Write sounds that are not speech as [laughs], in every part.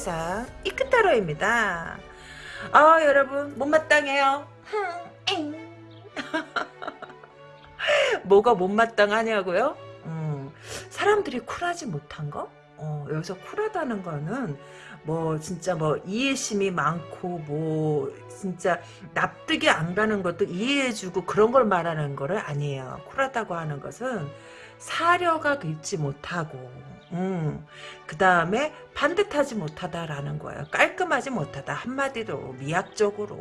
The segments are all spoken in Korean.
이큰 세상 이큰 타로입니다. 아 여러분 못마땅해요. [laughs] 뭐가 못마땅하냐고요? 음, 사람들이 쿨하지 못한 거? 어, 여기서 쿨하다는 거는 뭐 진짜 뭐 이해심이 많고 뭐 진짜 납득이 안 가는 것도 이해해주고 그런 걸 말하는 거를 아니에요. 쿨하다고 하는 것은 사려가 있지 못하고 음, 그 다음에 반듯하지 못하다라는 거예요. 깔끔하지 못하다 한마디로 미학적으로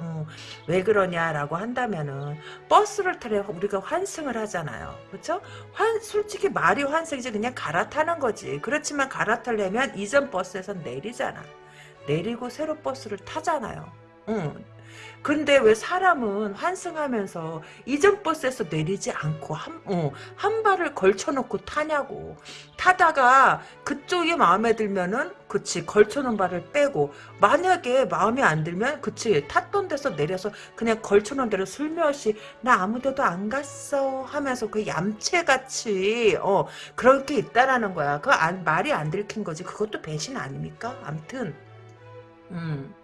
음, 왜 그러냐라고 한다면은 버스를 타려 우리가 환승을 하잖아요. 그렇죠? 환 솔직히 말이 환승이지 그냥 갈아타는 거지. 그렇지만 갈아타려면 이전 버스에서 내리잖아. 내리고 새로 버스를 타잖아요. 응. 근데 왜 사람은 환승하면서 이전 버스에서 내리지 않고 한, 어, 한 발을 걸쳐놓고 타냐고. 타다가 그쪽이 마음에 들면은 그치 걸쳐놓은 발을 빼고 만약에 마음에 안 들면 그치 탔던 데서 내려서 그냥 걸쳐놓은 대로 슬며시 나 아무 데도 안 갔어 하면서 그 얌체같이 어 그렇게 있다라는 거야. 그 안, 말이 안 들킨 거지. 그것도 배신 아닙니까? 암튼 음.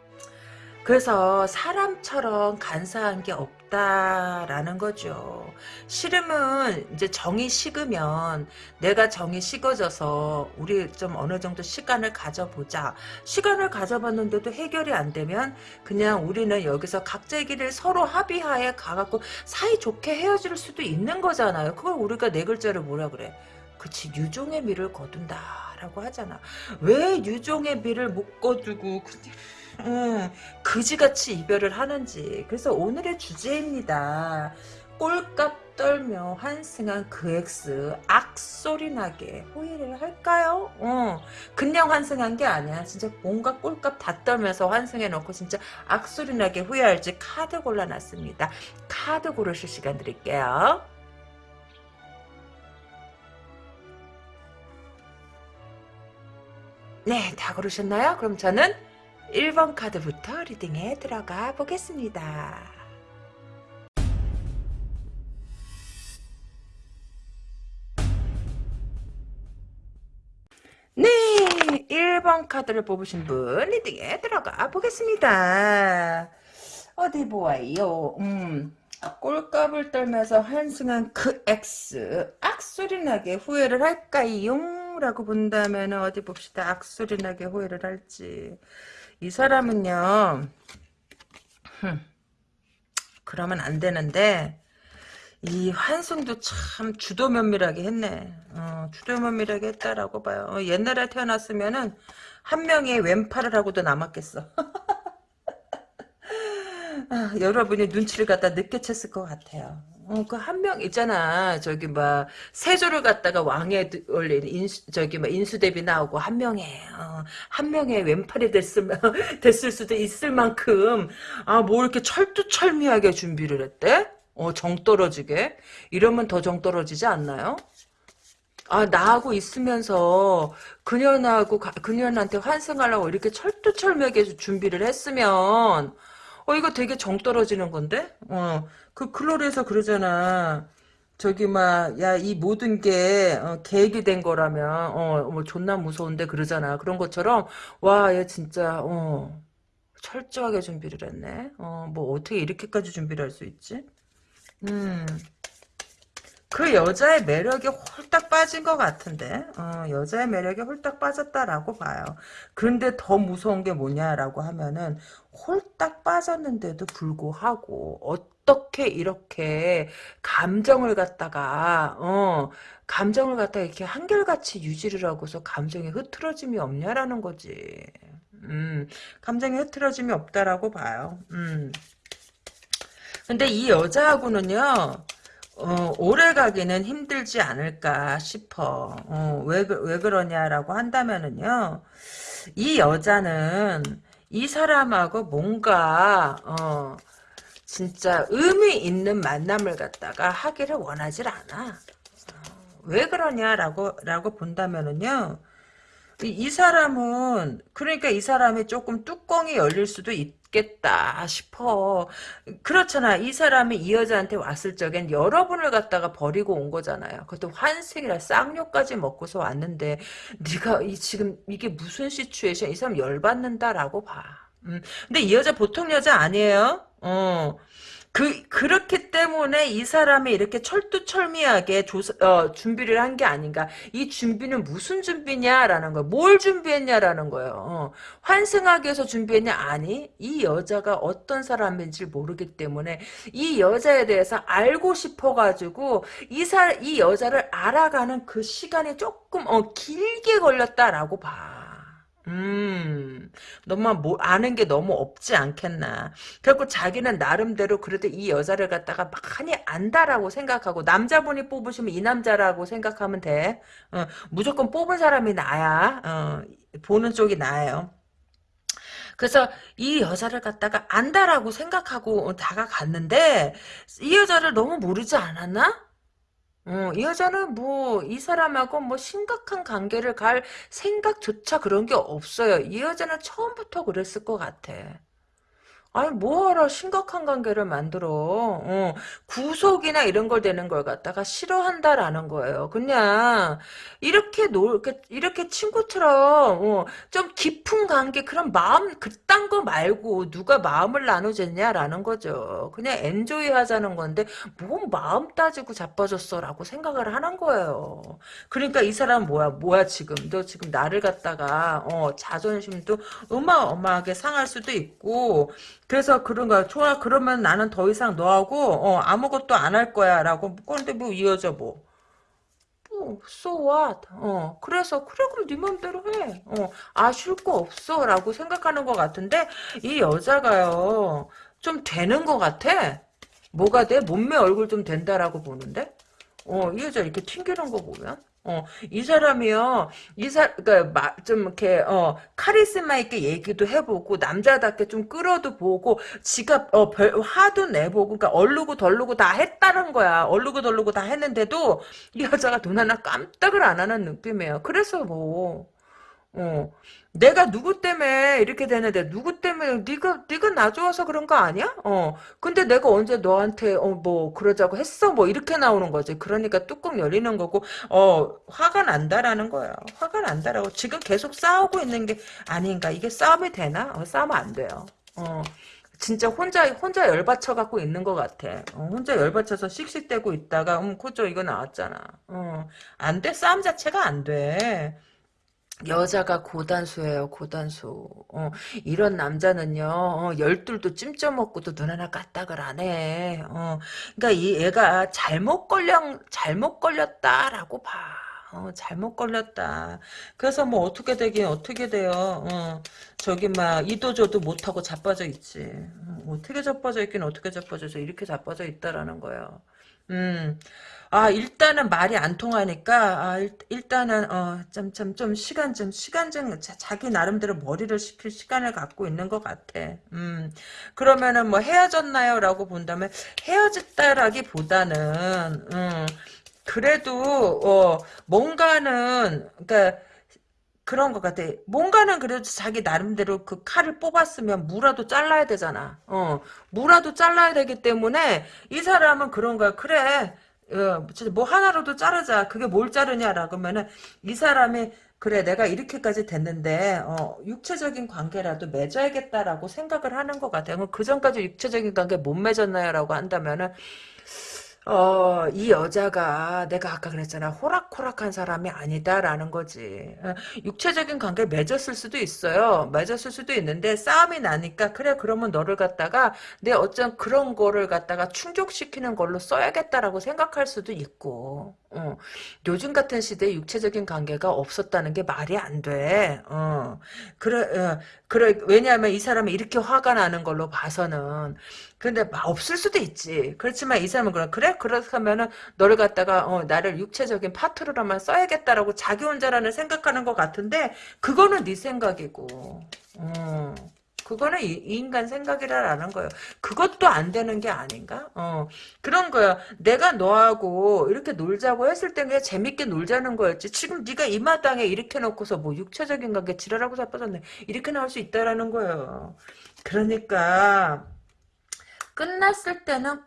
그래서 사람처럼 간사한 게 없다라는 거죠. 싫으면 이제 정이 식으면 내가 정이 식어져서 우리 좀 어느 정도 시간을 가져보자. 시간을 가져봤는데도 해결이 안 되면 그냥 우리는 여기서 각자의 길을 서로 합의하에 가갖고 사이좋게 헤어질 수도 있는 거잖아요. 그걸 우리가 네 글자를 뭐라 그래. 그치 유종의 미를 거둔다라고 하잖아. 왜 유종의 미를 못 거두고 음, 그지같이 이별을 하는지. 그래서 오늘의 주제입니다. 꼴값 떨며 환승한 그 X 악소리 나게 후회를 할까요? 어, 그냥 환승한 게 아니야. 진짜 뭔가 꼴값 다 떨면서 환승해놓고 진짜 악소리 나게 후회할지 카드 골라놨습니다. 카드 고르실 시간 드릴게요. 네, 다 고르셨나요? 그럼 저는 1번 카드부터 reading에 들어가 보겠습니다. 네, 1번 카드를 뽑으신 분 리딩에 들어가 보겠습니다. 어디 보아요. 음, 꼴값을 떨면서 한승한 그 X 악소리 나게 후회를 할까요? 라고 본다면 어디 봅시다. 악소리 나게 후회를 할지. 이 사람은요. 그러면 안 되는데 이 환승도 참 주도 면밀하게 했네. 어, 주도 면밀하게 했다라고 봐요. 어, 옛날에 태어났으면은 한 명의 왼팔을 하고도 남았겠어. [laughs] 아, 여러분이 눈치를 갖다 늦게 챘을 것 같아요. 어, 그 한 명 있잖아. 저기 막 세조를 갖다가 왕에 올린 인수 저기 막 인수대비 나오고 한 명에 어, 한 명의 왼팔이 됐을 [laughs] 됐을 수도 있을 만큼 아 뭐 이렇게 철두철미하게 준비를 했대? 어, 정 떨어지게 이러면 더 정 떨어지지 않나요? 아, 나하고 있으면서 그녀하고 그녀한테 환승하려고 이렇게 철두철미하게 준비를 했으면 어 이거 되게 정 떨어지는 건데? 어 그 클로리에서 그러잖아. 저기 막 야 이 모든 게 어, 계획이 된 거라면 어뭐 존나 무서운데 그러잖아. 그런 것처럼 와 얘 진짜 어 철저하게 준비를 했네. 어뭐 어떻게 이렇게까지 준비를 할 수 있지? 음. 그 여자의 매력이 홀딱 빠진 것 같은데 어, 여자의 매력이 홀딱 빠졌다라고 봐요. 그런데 더 무서운 게 뭐냐라고 하면은 홀딱 빠졌는데도 불구하고 어떻게 이렇게 감정을 갖다가 어 감정을 갖다가 이렇게 한결같이 유지를 하고서 감정이 흐트러짐이 없냐라는 거지. 음, 감정이 흐트러짐이 없다라고 봐요. 음. 근데 이 여자하고는요, 어, 오래 가기는 힘들지 않을까 싶어. 어, 왜, 왜 그러냐라고 한다면은요, 이 여자는 이 사람하고 뭔가, 어, 진짜 의미 있는 만남을 갖다가 하기를 원하질 않아. 어, 왜 그러냐라고, 라고 본다면은요, 이, 이 사람은 그러니까 이 사람이 조금 뚜껑이 열릴 수도 있겠다 싶어. 그렇잖아. 이 사람이 이 여자한테 왔을 적엔 여러분을 갖다가 버리고 온 거잖아요. 그것도 환생이라 쌍욕까지 먹고서 왔는데 네가 이 지금 이게 무슨 시츄에이션? 이 사람 열받는다라고 봐. 음. 근데 이 여자 보통 여자 아니에요. 어. 그, 그렇기 때문에 이 사람이 이렇게 철두철미하게 조사, 어, 준비를 한 게 아닌가. 이 준비는 무슨 준비냐라는 거예요. 뭘 준비했냐라는 거예요. 어. 환승하기 위해서 준비했냐? 아니, 이 여자가 어떤 사람인지 모르기 때문에 이 여자에 대해서 알고 싶어 가지고 이 사, 이 여자를 알아가는 그 시간이 조금, 어, 길게 걸렸다라고 봐. 음, 너만 뭐 아는 게 너무 없지 않겠나. 결국 자기는 나름대로 그래도 이 여자를 갖다가 많이 안다라고 생각하고 남자분이 뽑으시면 이 남자라고 생각하면 돼. 어, 무조건 뽑은 사람이 나야. 어, 보는 쪽이 나예요. 그래서 이 여자를 갖다가 안다라고 생각하고 다가갔는데 이 여자를 너무 모르지 않았나? 어, 이 여자는 뭐, 이 사람하고 뭐 심각한 관계를 갈 생각조차 그런 게 없어요. 이 여자는 처음부터 그랬을 것 같아. 아니 뭐하러 심각한 관계를 만들어? 어, 구속이나 이런 걸 되는 걸 갖다가 싫어한다라는 거예요. 그냥 이렇게 놀 이렇게, 이렇게 친구처럼 어, 좀 깊은 관계 그런 마음 그딴 거 말고 누가 마음을 나누겠냐라는 거죠. 그냥 엔조이 하자는 건데 뭔 마음 따지고 자빠졌어 라고 생각을 하는 거예요. 그러니까 이 사람 뭐야 뭐야 지금? 너 지금 나를 갖다가 어, 자존심도 어마어마하게 상할 수도 있고 그래서 그런 거야. 좋아. 그러면 나는 더 이상 너하고 어, 아무것도 안 할 거야. 라고. 그런데 뭐이 여자 뭐. 뭐, so? 어, 그래서, 그래, 그럼 네 맘대로 해. 어, 아쉬울 거 없어. 라고 생각하는 것 같은데, 이 여자가요, 좀 되는 것 같아. 뭐가 돼? 몸매 얼굴 좀 된다라고 보는데? 어, 이 여자 이렇게 튕기는 거 보면? 어, 이 사람이요, 이 사, 그니까, 좀, 이렇게, 어, 카리스마 있게 얘기도 해보고, 남자답게 좀 끌어도 보고, 지가, 어, 별, 화도 내보고, 그니까, 얼르고 덜르고 다 했다는 거야. 얼르고 덜르고 다 했는데도, 이 여자가 눈 하나 깜짝을 안 하는 느낌이에요. 그래서 뭐, 어. 내가 누구 때문에 이렇게 되는데 누구 때문에 네가 네가 나 좋아서 그런 거 아니야? 어. 근데 내가 언제 너한테 어 뭐 그러자고 했어? 뭐 이렇게 나오는 거지. 그러니까 뚜껑 열리는 거고 어 화가 난다라는 거야. 화가 난다라고 지금 계속 싸우고 있는 게 아닌가? 이게 싸움이 되나? 어, 싸우면 안 돼요. 어. 진짜 혼자 혼자 열받쳐 갖고 있는 것 같아. 어, 혼자 열받쳐서 씩씩대고 있다가 음 코죠 이거 나왔잖아. 어, 안 돼. 싸움 자체가 안 돼. 여자가 고단수예요, 고단수. 어, 이런 남자는요, 어, 열둘도 찜쪄 먹고도 눈 하나 까딱을 안 해. 어, 그러니까 이 애가 잘못 걸려, 잘못 걸렸다라고 봐. 어, 잘못 걸렸다. 그래서 뭐 어떻게 되긴 어떻게 돼요. 어, 저기 막 이도저도 못하고 자빠져 있지. 어, 떻게 자빠져 있긴 어떻게 자빠져서 이렇게 자빠져 있다라는 거예요. 음. 아 일단은 말이 안 통하니까 아 일, 단은 어 좀 좀 좀 시간 좀 시간 좀 자, 기 나름대로 머리를 식힐 시간을 갖고 있는 것 같아. 음 그러면은 뭐 헤어졌나요?라고 본다면 헤어졌다라기 보다는 음 그래도 어 뭔가는 그러니까. 그런 것 같아. 뭔가는 그래도 자기 나름대로 그 칼을 뽑았으면 무라도 잘라야 되잖아. 어, 무라도 잘라야 되기 때문에 이 사람은 그런 거야. 그래. 어, 뭐 하나로도 자르자. 그게 뭘 자르냐라고 하면은 이 사람이 그래 내가 이렇게까지 됐는데 어, 육체적인 관계라도 맺어야겠다라고 생각을 하는 것 같아요. 그 전까지 육체적인 관계 못 맺었나요라고 한다면은 어, 이 여자가 내가 아까 그랬잖아. 호락호락한 사람이 아니다라는 거지. 어, 육체적인 관계를 맺었을 수도 있어요. 맺었을 수도 있는데 싸움이 나니까 그래 그러면 너를 갖다가 내 어쩐 그런 거를 갖다가 충족시키는 걸로 써야겠다라고 생각할 수도 있고. 어, 요즘 같은 시대에 육체적인 관계가 없었다는 게 말이 안 돼. 어, 그래, 어, 그래, 왜냐하면 이 사람이 이렇게 화가 나는 걸로 봐서는. 근데 없을 수도 있지. 그렇지만 이 사람은 그래, 그래? 그렇다면은 너를 갖다가, 어, 나를 육체적인 파트너로만 써야겠다라고 자기 혼자라는 생각하는 것 같은데, 그거는 네 생각이고. 어. 그거는 인간 생각이라는 거예요. 그것도 안 되는 게 아닌가? 어, 그런 거야. 내가 너하고 이렇게 놀자고 했을 때 그냥 재밌게 놀자는 거였지. 지금 네가 이 마당에 이렇게 놓고서 뭐 육체적인 관계 지랄하고 자빠졌네. 이렇게 나올 수 있다라는 거예요. 그러니까 끝났을 때는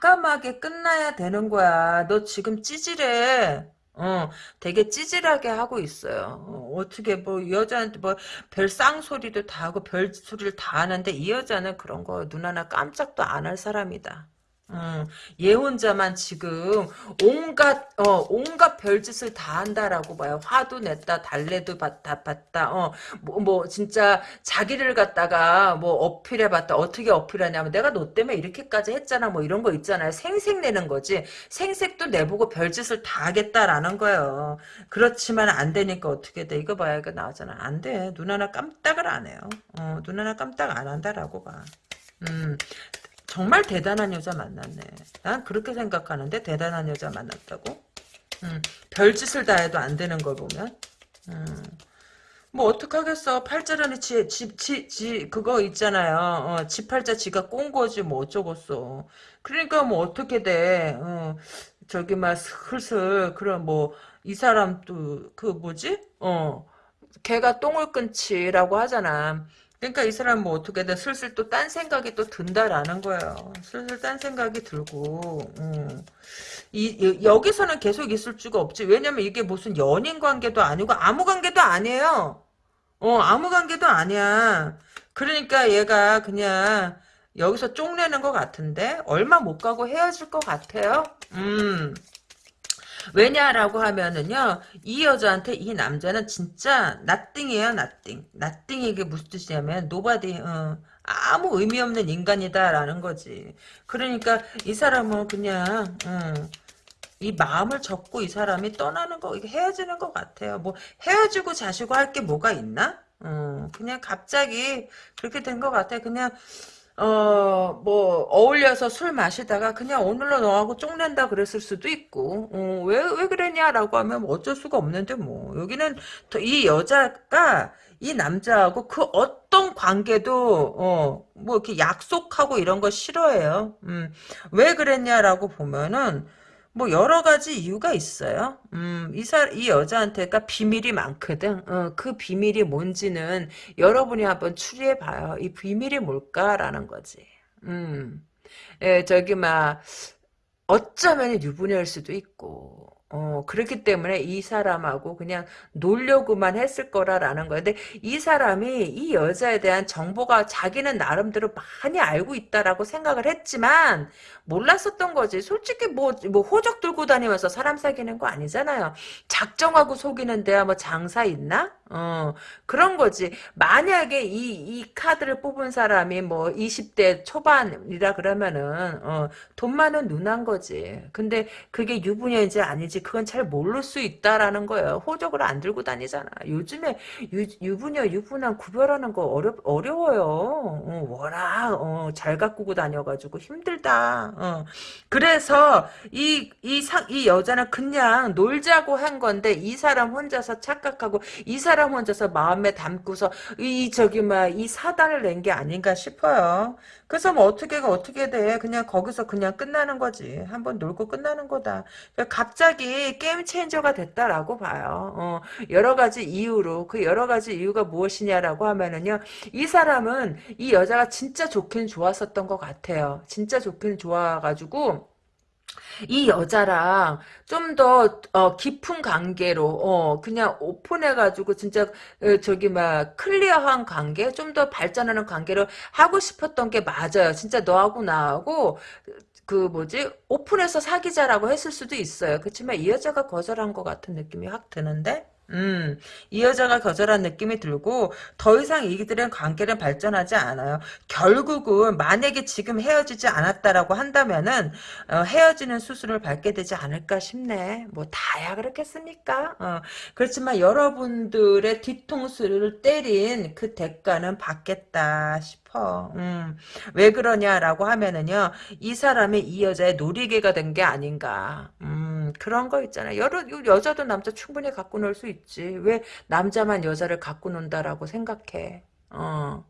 과감하게 끝나야 되는 거야. 너 지금 찌질해. 어, 되게 찌질하게 하고 있어요. 어, 떻게 뭐 여자한테 뭐 별 쌍소리도 다 하고 별 소리를 다 하는데 이 여자는 그런 거 눈 하나 깜짝도 안 할 사람이다. 음, 얘 혼자만 지금 온갖 어 온갖 별짓을 다 한다라고 봐요. 화도 냈다, 달래도 받, 다 봤다. 어뭐뭐 뭐 진짜 자기를 갖다가 뭐 어필해봤다. 어떻게 어필하냐면 내가 너 때문에 이렇게까지 했잖아. 뭐 이런 거 있잖아요. 생색 내는 거지. 생색도 내보고 별짓을 다 하겠다라는 거예요. 그렇지만 안 되니까 어떻게 돼? 이거 봐야 이거 나오잖아. 안 돼. 눈 하나 깜짝을 안 해요. 어, 눈 하나 깜짝 안 한다라고 봐. 음, 정말 대단한 여자 만났네. 난 그렇게 생각하는데 대단한 여자 만났다고? 음, 별짓을 다 해도 안 되는 걸 보면 음, 뭐 어떡하겠어. 팔자라는 지, 지, 지, 지 그거 있잖아요. 어, 지 팔자 지가 꼰 거지 뭐 어쩌겠어. 그러니까 뭐 어떻게 돼. 어, 저기 막 슬슬 그런 뭐 이 사람도 그 뭐지? 어 걔가 똥을 끊지라고 하잖아. 그러니까 이 사람 뭐 어떻게 돼 슬슬 또 딴 생각이 또 든다라는 거예요. 슬슬 딴 생각이 들고 음. 이, 여기서는 계속 있을 수가 없지. 왜냐면 이게 무슨 연인 관계도 아니고 아무 관계도 아니에요. 어 아무 관계도 아니야. 그러니까 얘가 그냥 여기서 쫑내는 것 같은데 얼마 못 가고 헤어질 것 같아요. 음. 왜냐라고 하면은요 이 여자한테 이 남자는 진짜 nothing이에요 nothing nothing이 이게 무슨 뜻이냐면 nobody 어, 아무 의미 없는 인간이다라는 거지. 그러니까 이 사람은 그냥 어, 이 마음을 접고 이 사람이 떠나는 거 헤어지는 것 같아요. 뭐 헤어지고 자시고 할 게 뭐가 있나? 어, 그냥 갑자기 그렇게 된 것 같아 그냥 어, 뭐, 어울려서 술 마시다가 그냥 오늘로 너하고 쪽낸다 그랬을 수도 있고, 어, 왜, 왜 그랬냐라고 하면 뭐 어쩔 수가 없는데 뭐. 여기는 이 여자가 이 남자하고 그 어떤 관계도, 어, 뭐 이렇게 약속하고 이런 거 싫어해요. 음, 왜 그랬냐라고 보면은, 뭐 여러 가지 이유가 있어요. 음, 이 사, 이 여자한테가 비밀이 많거든. 어, 그 비밀이 뭔지는 여러분이 한번 추리해 봐요. 이 비밀이 뭘까라는 거지. 음, 예, 저기 막 어쩌면 유부녀일 수도 있고. 어, 그렇기 때문에 이 사람하고 그냥 놀려고만 했을 거라라는 거야. 근데 이 사람이 이 여자에 대한 정보가 자기는 나름대로 많이 알고 있다라고 생각을 했지만, 몰랐었던 거지. 솔직히 뭐, 뭐 호적 들고 다니면서 사람 사귀는 거 아니잖아요. 작정하고 속이는 데야 뭐 장사 있나? 어, 그런 거지. 만약에 이, 이 카드를 뽑은 사람이 뭐 20대 초반이라 그러면은, 어, 돈 많은 누난 거지. 근데 그게 유부녀인지 아니지, 그건 잘 모를 수 있다라는 거예요. 호적을 안 들고 다니잖아. 요즘에 유, 유부녀, 유부남 구별하는 거 어려, 어려워요. 어, 워낙, 어, 잘 가꾸고 다녀가지고 힘들다. 어. 그래서 이, 이 상, 이 여자는 그냥 놀자고 한 건데 이 사람 혼자서 착각하고 이 사람 혼자서 마음에 담고서 이 저기 막이 사단을 낸 게 아닌가 싶어요. 그래서 뭐 어떻게 어떻게 돼? 그냥 거기서 그냥 끝나는 거지. 한번 놀고 끝나는 거다. 그러니 까 갑자기 게임 체인저가 됐다라고 봐요. 어, 여러 가지 이유로 그 여러 가지 이유가 무엇이냐라고 하면은요. 이 사람은 이 여자가 진짜 좋긴 좋았었던 것 같아요. 진짜 좋긴 좋아가지고 이 여자랑 좀더 어, 깊은 관계로 어, 그냥 오픈해가지고 진짜 어, 저기 막 클리어한 관계 좀 더 발전하는 관계를 하고 싶었던 게 맞아요. 진짜 너하고 나하고 그 뭐지 오픈해서 사귀자라고 했을 수도 있어요. 그렇지만 이 여자가 거절한 것 같은 느낌이 확 드는데 음, 이 여자가 거절한 느낌이 들고 더 이상 이들은 관계는 발전하지 않아요. 결국은 만약에 지금 헤어지지 않았다라고 한다면은 어, 헤어지는 수순을 밟게 되지 않을까 싶네. 뭐 다야 그렇겠습니까? 어, 그렇지만 여러분들의 뒤통수를 때린 그 대가는 받겠다 싶어. 음, 왜 그러냐라고 하면은요, 이 사람이 이 여자의 놀이개가 된 게 아닌가. 음, 그런 거 있잖아요. 여러, 여자도 남자 충분히 갖고 놀 수 있지. 왜 남자만 여자를 갖고 논다라고 생각해. 어.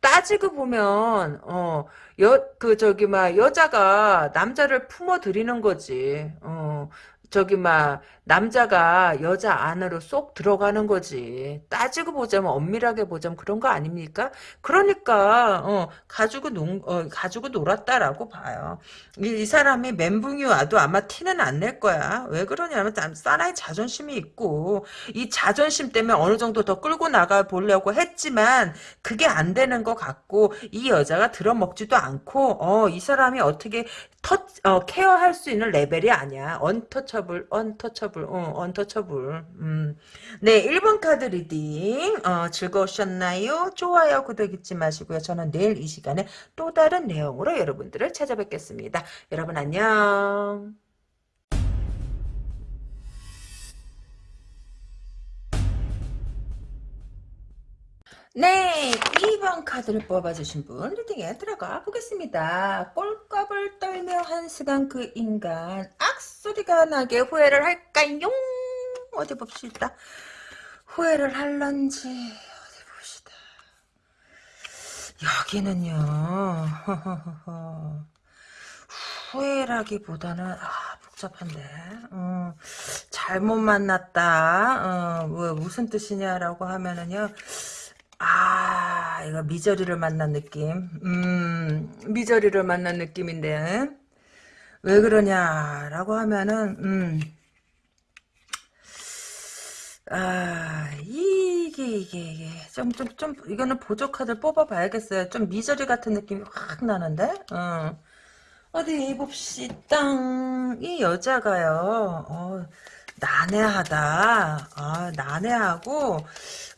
따지고 보면 어, 여, 그 저기 막 여자가 남자를 품어들이는 거지. 어, 저기 막 남자가 여자 안으로 쏙 들어가는 거지. 따지고 보자면 엄밀하게 보자면 그런 거 아닙니까? 그러니까 어, 가지고 농 어, 가지고 놀았다라고 봐요. 이, 이 사람이 멘붕이 와도 아마 티는 안 낼 거야. 왜 그러냐면 사나이 자존심이 있고 이 자존심 때문에 어느 정도 더 끌고 나가 보려고 했지만 그게 안 되는 것 같고 이 여자가 들어먹지도 않고 어, 이 사람이 어떻게 터, 어, care할 수 있는 레벨이 아니야. untouchable, untouchable, 어, untouchable. 음. 네, 1번 카드 reading, 어, 즐거우셨나요? 좋아요, 구독 잊지 마시고요. 저는 내일 이 시간에 또 다른 내용으로 여러분들을 찾아뵙겠습니다. 여러분 안녕. 네, 2번 카드를 뽑아주신 분 리딩에 들어가 보겠습니다. 꼴값을 떨며 한 시간 그 인간 악소리가 나게 후회를 할까요? 어디 봅시다. 후회를 할런지 어디 봅시다. 여기는요. [laughs] 후회라기보다는 아 복잡한데 어, 잘못 만났다 어, 뭐, 무슨 뜻이냐라고 하면은요 아, 이거 미저리를 만난 느낌. 음, 미저리를 만난 느낌인데. 왜 그러냐라고 하면은, 음, 아, 이게, 이게, 이게. 좀, 좀, 좀, 이거는 보조카드 뽑아봐야겠어요. 좀 미저리 같은 느낌이 확 나는데? 어. 어디 봅시다. 이 여자가요, 어, 난해하다. 아, 난해하고,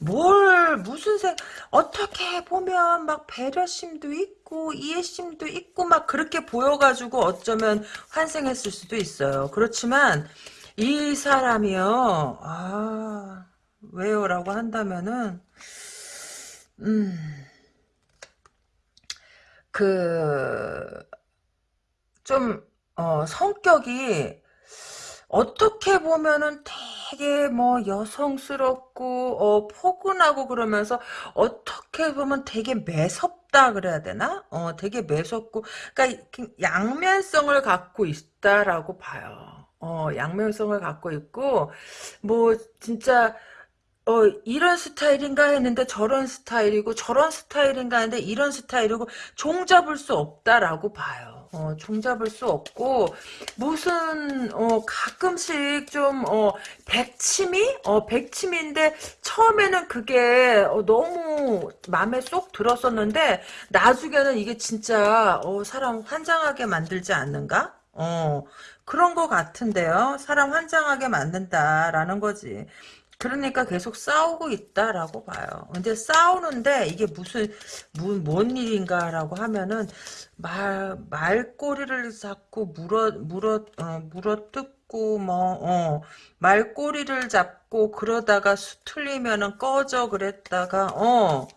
뭘, 무슨 생, 어떻게 보면 막 배려심도 있고, 이해심도 있고, 막 그렇게 보여가지고 어쩌면 환생했을 수도 있어요. 그렇지만, 이 사람이요, 아, 왜요? 라고 한다면은, 음, 그, 좀, 어, 성격이, 어떻게 보면은 되게 뭐 여성스럽고 어 포근하고 그러면서 어떻게 보면 되게 매섭다 그래야 되나? 어 되게 매섭고 그러니까 양면성을 갖고 있다라고 봐요. 어 양면성을 갖고 있고 뭐 진짜 어, 이런 스타일인가 했는데 저런 스타일이고 저런 스타일인가 했는데 이런 스타일이고 종잡을 수 없다라고 봐요. 어, 종잡을 수 없고 무슨 어, 가끔씩 좀 어, 백치미? 어, 백치미인데 처음에는 그게 어, 너무 마음에 쏙 들었었는데 나중에는 이게 진짜 어, 사람 환장하게 만들지 않는가? 어, 그런 것 같은데요. 사람 환장하게 만든다라는 거지. 그러니까 계속 싸우고 있다라고 봐요. 근데 싸우는데 이게 무슨 무, 뭔 일인가라고 하면은 말 말꼬리를 잡고 물어 물어 어, 물어 뜯고 뭐 어, 말꼬리를 잡고 그러다가 수틀리면은 꺼져 그랬다가 어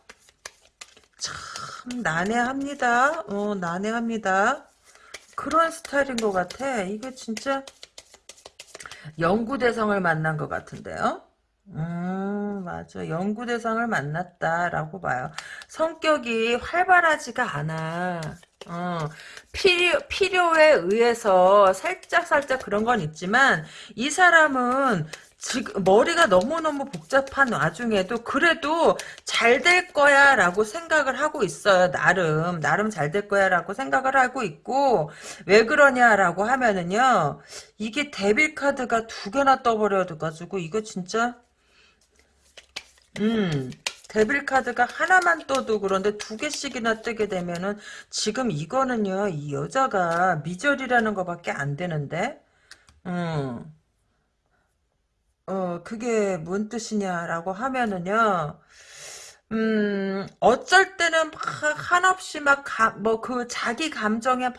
참 난해합니다. 어 난해합니다. 그런 스타일인 것 같아. 이게 진짜 연구대상을 만난 것 같은데요. 음, 맞아. 연구 대상을 만났다라고 봐요. 성격이 활발하지가 않아. 어, 필요, 필요에 의해서 살짝 살짝 그런 건 있지만, 이 사람은 지금 머리가 너무너무 복잡한 와중에도 그래도 잘 될 거야 라고 생각을 하고 있어요. 나름. 나름 잘 될 거야 라고 생각을 하고 있고 왜 그러냐 라고 하면은요. 이게 데빌 카드가 두 개나 떠버려가지고 이거 진짜 음, 데빌 카드가 하나만 떠도 그런데 두 개씩이나 뜨게 되면은 지금 이거는요, 이 여자가 미절이라는 것밖에 안 되는데, 음, 어, 그게 뭔 뜻이냐라고 하면은요, 음, 어쩔 때는 막 한없이 막, 뭐, 그 자기 감정에 막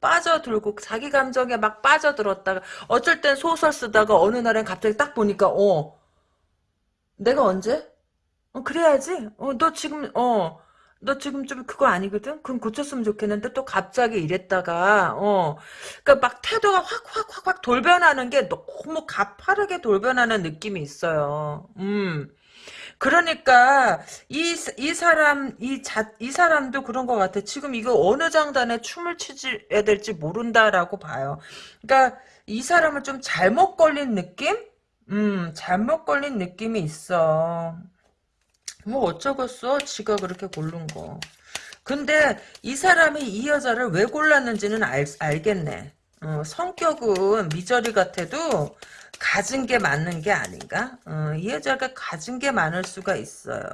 빠져들고, 자기 감정에 막 빠져들었다가, 어쩔 땐 소설 쓰다가 어느 날엔 갑자기 딱 보니까, 어, 내가 언제? 어, 그래야지. 어, 너 지금, 어, 너 지금 좀 그거 아니거든? 그럼 고쳤으면 좋겠는데 또 갑자기 이랬다가, 어, 그니까 막 태도가 확, 확, 확, 확 돌변하는 게 너무 가파르게 돌변하는 느낌이 있어요. 음. 그러니까 이, 이 사람 이 자, 이 사람도 그런 것 같아. 지금 이거 어느 장단에 춤을 추야 될지 모른다라고 봐요. 그러니까 이 사람은 좀 잘못 걸린 느낌? 음, 잘못 걸린 느낌이 있어. 뭐 어쩌겠어? 지가 그렇게 고른 거. 근데 이 사람이 이 여자를 왜 골랐는지는 알, 알겠네. 어, 성격은 미저리 같아도 가진 게 맞는 게 아닌가? 어, 이 여자가 가진 게 많을 수가 있어요.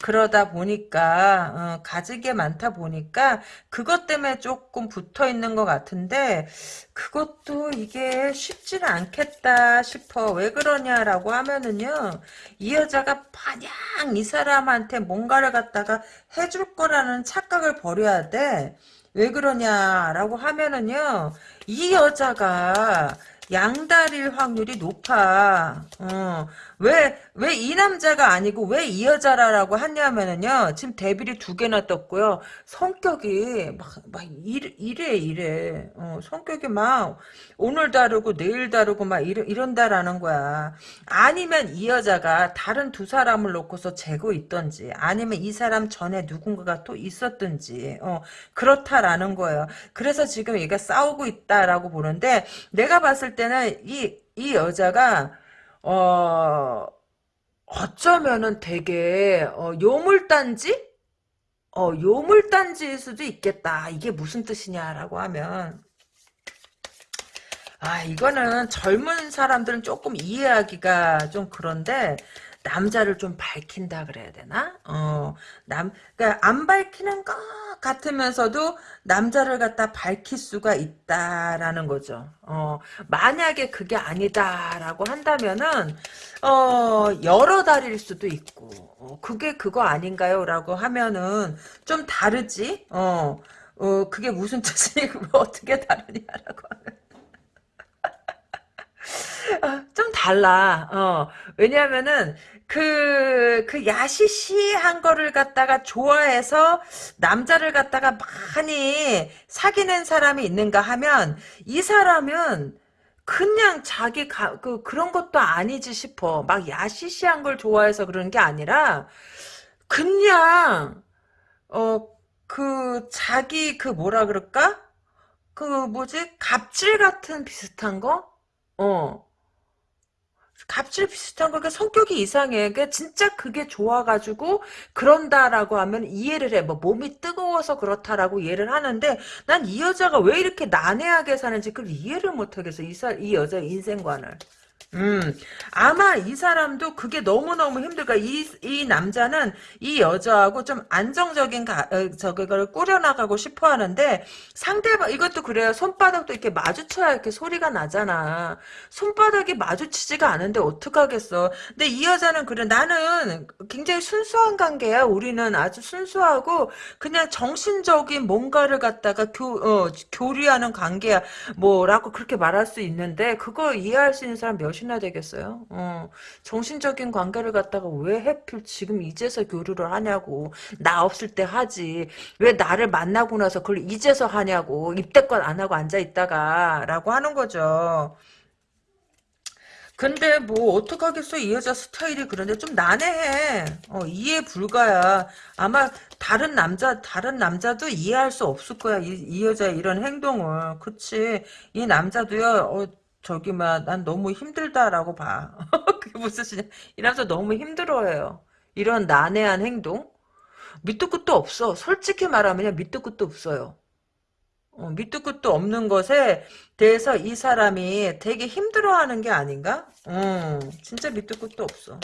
그러다 보니까 어, 가진 게 많다 보니까 그것 때문에 조금 붙어 있는 것 같은데 그것도 이게 쉽지는 않겠다 싶어 왜 그러냐라고 하면은요 이 여자가 마냥 이 사람한테 뭔가를 갖다가 해줄 거라는 착각을 버려야 돼 왜 그러냐라고 하면은요 이 여자가 양다릴 확률이 높아. 어. 왜, 왜 이 남자가 아니고 왜 이 여자라라고 하냐면은요, 지금 데뷔를 두 개나 떴고요. 성격이 막, 막 이래, 이래, 이래. 어, 성격이 막 오늘 다르고 내일 다르고 막 이러, 이런다라는 거야. 아니면 이 여자가 다른 두 사람을 놓고서 재고 있던지, 아니면 이 사람 전에 누군가가 또 있었든지, 어, 그렇다라는 거예요. 그래서 지금 얘가 싸우고 있다라고 보는데, 내가 봤을 때는 이, 이 여자가, 어, 어쩌면은 되게, 어, 요물단지? 어, 요물단지일 수도 있겠다. 이게 무슨 뜻이냐라고 하면, 아, 이거는 젊은 사람들은 조금 이해하기가 좀 그런데, 남자를 좀 밝힌다 그래야 되나? 어, 남, 그니까 안 밝히는 것 같으면서도 남자를 갖다 밝힐 수가 있다라는 거죠. 어, 만약에 그게 아니다라고 한다면은, 어, 여러 달일 수도 있고, 어, 그게 그거 아닌가요? 라고 하면은 좀 다르지? 어, 어, 그게 무슨 [laughs] 뜻이고 어떻게 다르냐라고 하면. [laughs] 아, 좀 달라. 어, 왜냐면은, 그, 그 야시시한 거를 갖다가 좋아해서 남자를 갖다가 많이 사귀는 사람이 있는가 하면 이 사람은 그냥 자기 가, 그, 그런 것도 아니지 싶어. 막 야시시한 걸 좋아해서 그러는 게 아니라 그냥 어, 그 자기 그 뭐라 그럴까? 그 뭐지? 갑질 같은 비슷한 거? 어. 갑질 비슷한 거, 그 성격이 이상해. 그 진짜 그게 좋아가지고 그런다라고 하면 이해를 해. 뭐 몸이 뜨거워서 그렇다라고 이해를 하는데 난 이 여자가 왜 이렇게 난해하게 사는지 그걸 이해를 못하겠어. 이, 사, 이 여자의 인생관을. 음, 아마 이 사람도 그게 너무너무 힘들까. 이, 이 남자는 이 여자하고 좀 안정적인 가, 어, 저거를 꾸려나가고 싶어 하는데, 상대방, 이것도 그래요. 손바닥도 이렇게 마주쳐야 이렇게 소리가 나잖아. 손바닥이 마주치지가 않은데 어떡하겠어. 근데 이 여자는 그래. 나는 굉장히 순수한 관계야. 우리는 아주 순수하고, 그냥 정신적인 뭔가를 갖다가 교, 어, 교류하는 관계야. 뭐라고 그렇게 말할 수 있는데, 그거 이해할 수 있는 사람 몇몇 이나 되겠어요? 어, 정신적인 관계를 갖다가 왜 해필 지금 이제서 교류를 하냐고. 나 없을 때 하지. 왜 나를 만나고 나서 그걸 이제서 하냐고. 입대껏 안 하고 앉아있다가. 라고 하는 거죠. 근데 뭐 어떡하겠어 이 여자 스타일이 그런데 좀 난해해 어, 이해 불가야 아마 다른 남자 다른 남자도 이해할 수 없을 거야 이, 이 여자의 이런 행동을 그치 이 남자도요 어, 저기 막난 너무 힘들다라고 봐. [laughs] 그게 무슨 소리냐? 이 남자 너무 힘들어해요. 이런 난해한 행동 밑도 끝도 없어. 솔직히 말하면 밑도 끝도 없어요. 어, 밑도 끝도 없는 것에 대해서 이 사람이 되게 힘들어하는 게 아닌가? 어, 진짜 밑도 끝도 없어.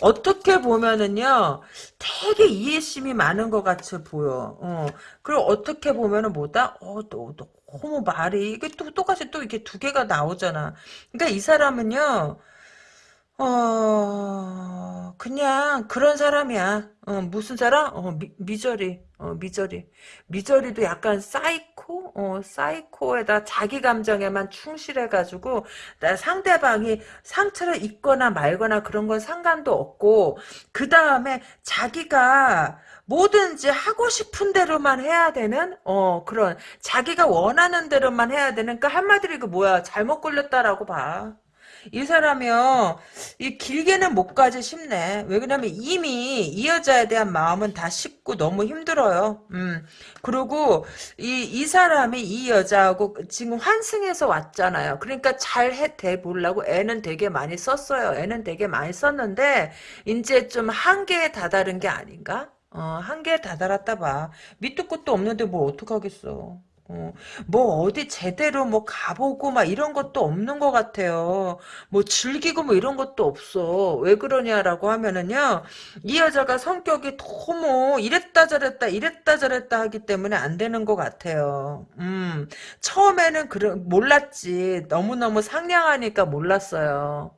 어떻게 보면은요, 되게 이해심이 많은 것 같이 보여. 어, 그리고 어떻게 보면은 뭐다? 어, 너, 너, 너무 말이, 이게 또 똑같이 또 이게 두 개가 나오잖아. 그러니까 이 사람은요, 어, 그냥 그런 사람이야. 어, 무슨 사람? 어, 미, misery. 어, misery. misery도 약간 사이코? 어, 사이코에다 자기 감정에만 충실해가지고, 나 상대방이 상처를 입거나 말거나 그런 건 상관도 없고, 그 다음에 자기가 뭐든지 하고 싶은 대로만 해야 되는, 어, 그런, 자기가 원하는 대로만 해야 되는, 그 한마디로 이거 뭐야, 잘못 걸렸다라고 봐. 이 사람이요, 이 길게는 못 가지 싶네. 왜 그러냐면 이미 이 여자에 대한 마음은 다 식고 너무 힘들어요. 음. 그리고 이, 이 사람이 이 여자하고 지금 환승해서 왔잖아요. 그러니까 잘 해, 돼 보려고 애는 되게 많이 썼어요. 애는 되게 많이 썼는데, 이제 좀 한계에 다다른 게 아닌가? 어, 한계에 다다랐다 봐. 밑도 끝도 없는데 뭘 어떡하겠어. 어, 뭐 어디 제대로 뭐 가보고 막 이런 것도 없는 것 같아요. 뭐 즐기고 뭐 이런 것도 없어. 왜 그러냐라고 하면은요. 이 여자가 성격이 너무 이랬다 저랬다 이랬다 저랬다 하기 때문에 안 되는 것 같아요. 음, 처음에는 그러, 몰랐지. 너무너무 상냥하니까 몰랐어요.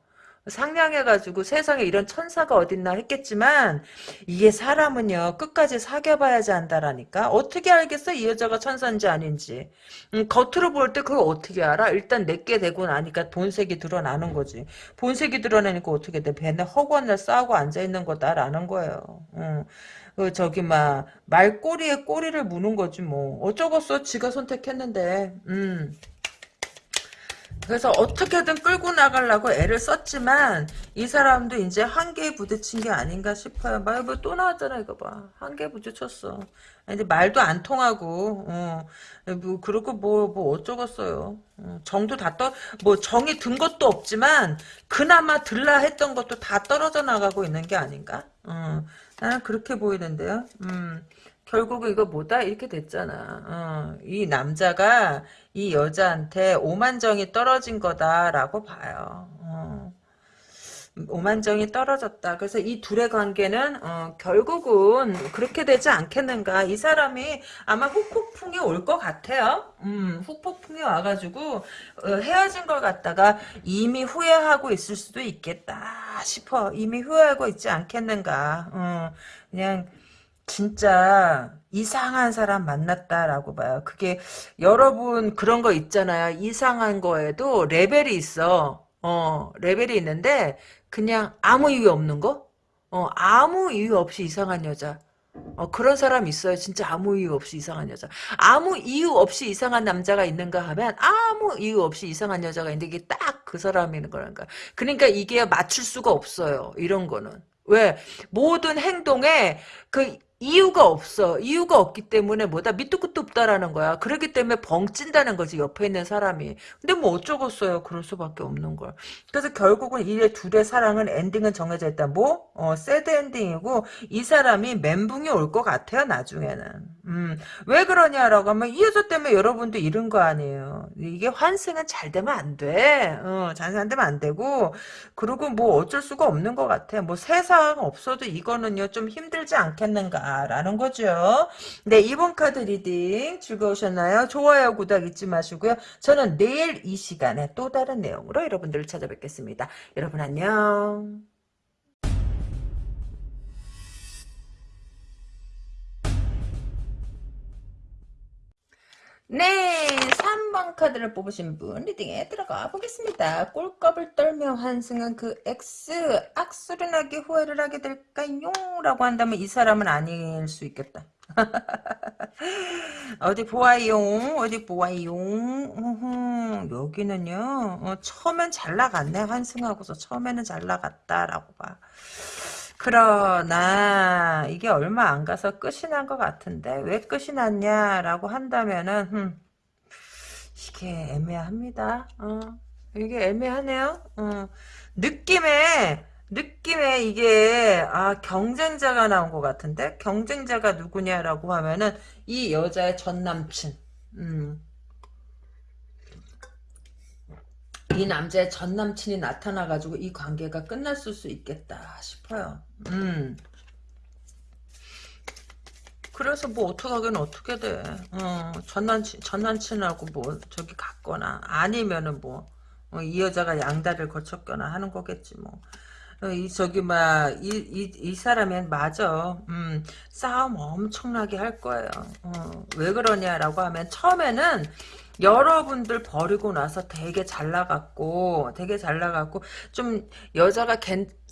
상냥해가지고 세상에 이런 천사가 어딨나 했겠지만 이게 사람은요 끝까지 사귀어봐야지 안다라니까. 어떻게 알겠어? 이 여자가 천사인지 아닌지. 음, 겉으로 볼 때 그걸 어떻게 알아? 일단 내게 되고 나니까 본색이 드러나는 거지. 본색이 드러나니까 어떻게 돼? 배는 허구한 싸우고 앉아있는 거다라는 거예요. 음. 그 저기 막 말꼬리에 꼬리를 무는 거지 뭐. 어쩌겠어? 지가 선택했는데. 음. 그래서 어떻게든 끌고 나가려고 애를 썼지만 이 사람도 이제 한계에 부딪힌 게 아닌가 싶어요. 말또 나왔잖아 이거 봐. 한계에 부딪혔어. 근데 말도 안 통하고 어, 뭐 그렇고 뭐뭐 어쩌겠어요. 어, 정도 다 떠 뭐 정이 든 것도 없지만 그나마 들라 했던 것도 다 떨어져 나가고 있는 게 아닌가? 어, 나는 그렇게 보이는데요. 음. 결국은 이거 뭐다? 이렇게 됐잖아. 어, 이 남자가 이 여자한테 오만정이 떨어진 거다라고 봐요. 어. 오만정이 떨어졌다. 그래서 이 둘의 관계는 어, 결국은 그렇게 되지 않겠는가. 이 사람이 아마 후폭풍이 올 것 같아요. 음, 후폭풍이 와가지고 어, 헤어진 걸 갖다가 이미 후회하고 있을 수도 있겠다 싶어. 이미 후회하고 있지 않겠는가. 어, 그냥 진짜 이상한 사람 만났다라고 봐요. 그게 여러분 그런 거 있잖아요. 이상한 거에도 레벨이 있어. 어, 레벨이 있는데 그냥 아무 이유 없는 거? 어, 아무 이유 없이 이상한 여자. 어, 그런 사람 있어요. 진짜 아무 이유 없이 이상한 여자. 아무 이유 없이 이상한 남자가 있는가 하면 아무 이유 없이 이상한 여자가 있는데 이게 딱 그 사람이는 거란가. 그러니까 이게 맞출 수가 없어요. 이런 거는. 왜? 모든 행동에 그 이유가 없어. 이유가 없기 때문에 뭐다 밑도 끝도 없다라는 거야. 그렇기 때문에 벙찐다는 거지 옆에 있는 사람이. 근데 뭐 어쩌겠어요. 그럴 수밖에 없는 걸. 그래서 결국은 이 둘의 사랑은 엔딩은 정해져 있다. 뭐? 어, 새드 엔딩이고 이 사람이 멘붕이 올 것 같아요. 나중에는. 음, 왜 그러냐라고 하면 이 여자 때문에 여러분도 잃은 거 아니에요. 이게 환승은 잘 되면 안 돼. 어, 잘 되면 안 되고 그리고 뭐 어쩔 수가 없는 것 같아. 뭐 세상 없어도 이거는요 좀 힘들지 않겠는가. 라는 거죠. 네, 이번 카드 reading 즐거우셨나요? 좋아요, 구독 잊지 마시고요. 저는 내일 이 시간에 또 다른 내용으로 여러분들을 찾아뵙겠습니다. 여러분 안녕. 네, 3번 카드를 뽑으신 분 리딩에 들어가 보겠습니다. 꼴값을 떨며 환승한 그 X 악수를 나게 후회를 하게 될까요? 라고 한다면 이 사람은 아닐 수 있겠다. [laughs] 어디 보아요 어디 보아요 여기는요 어, 처음엔 잘 나갔네 환승하고서 처음에는 잘 나갔다라고 봐 그러나 이게 얼마 안 가서 끝이 난 것 같은데 왜 끝이 났냐라고 한다면은 음, 이게 애매합니다. 어, 이게 애매하네요. 어, 느낌에 느낌에 이게 아 경쟁자가 나온 것 같은데 경쟁자가 누구냐라고 하면은 이 여자의 전 남친. 음. 이 남자의 전 남친이 나타나가지고 이 관계가 끝났을 수 있겠다 싶어요. 음. 그래서 뭐 어떡하긴 어떻게 돼. 어, 전 남친, 전 남친하고 뭐 저기 갔거나 아니면은 뭐, 어, 이 여자가 양다리를 거쳤거나 하는 거겠지 뭐. 어, 이 저기 막이 이 이 사람은 맞아. 음, 싸움 엄청나게 할 거예요. 어, 왜 그러냐라고 하면 처음에는 여러분들 버리고 나서 되게 잘 나갔고 되게 잘 나갔고 좀 여자가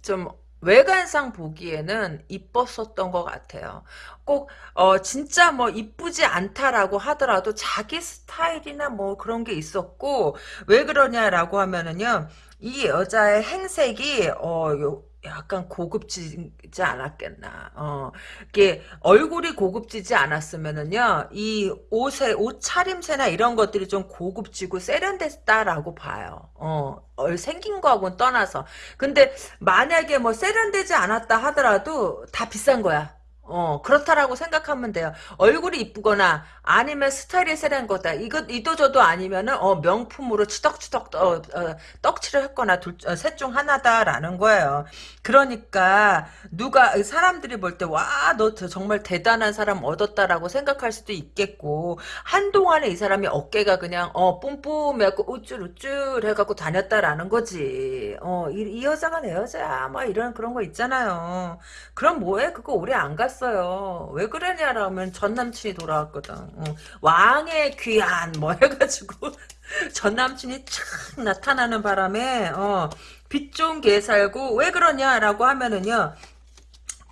좀 외관상 보기에는 이뻤었던 것 같아요. 꼭, 어, 진짜 뭐 이쁘지 않다라고 하더라도 자기 스타일이나 뭐 그런 게 있었고, 왜 그러냐라고 하면은요, 이 여자의 행색이 어 요, 약간 고급지지 않았겠나. 어, 이게 얼굴이 고급지지 않았으면은요, 이 옷에, 옷 차림새나 이런 것들이 좀 고급지고 세련됐다라고 봐요. 어, 얼 생긴 거하고는 떠나서. 근데 만약에 뭐 세련되지 않았다 하더라도 다 비싼 거야. 어, 그렇다라고 생각하면 돼요. 얼굴이 이쁘거나, 아니면 스타일이 세련한 거다. 이거, 이도저도 아니면은, 어, 명품으로 치덕치덕, 어, 어, 떡칠을 했거나, 둘, 어, 셋중 하나다라는 거예요. 그러니까, 누가, 사람들이 볼 때, 와, 너 정말 대단한 사람 얻었다라고 생각할 수도 있겠고, 한동안에 이 사람이 어깨가 그냥, 어, 뿜뿜해갖고, 우쭐우쭐 해갖고 다녔다라는 거지. 어, 이, 이 여자가 내 여자야. 막 이런 그런 거 있잖아요. 그럼 뭐해? 그거 오래 안 갔어요. 왜 그러냐라면 전 남친이 돌아왔거든. 어, 왕의 귀한 뭐 해가지고 [laughs] 전 남친이 착 나타나는 바람에 어, 빚 좋은 개 살고 왜 그러냐라고 하면은요.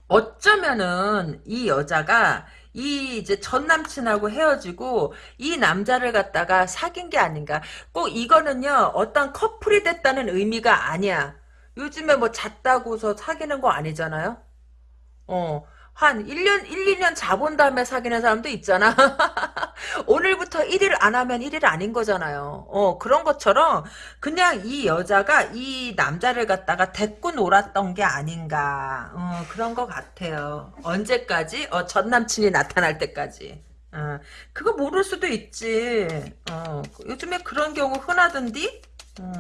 어쩌면은 이 여자가 이 이제 전 남친하고 헤어지고 이 남자를 갖다가 사귄 게 아닌가. 꼭 이거는요. 어떤 커플이 됐다는 의미가 아니야. 요즘에 뭐 잤다고서 사귀는 거 아니잖아요. 어. 한 1년, 1, 2년 자본 다음에 사귀는 사람도 있잖아. [laughs] 오늘부터 1일 안 하면 1일 아닌 거잖아요. 어, 그런 것처럼 그냥 이 여자가 이 남자를 갖다가 데리고 놀았던 게 아닌가. 어, 그런 것 같아요. 언제까지? 어, 전 남친이 나타날 때까지. 어, 그거 모를 수도 있지. 어, 요즘에 그런 경우 흔하던디? 어,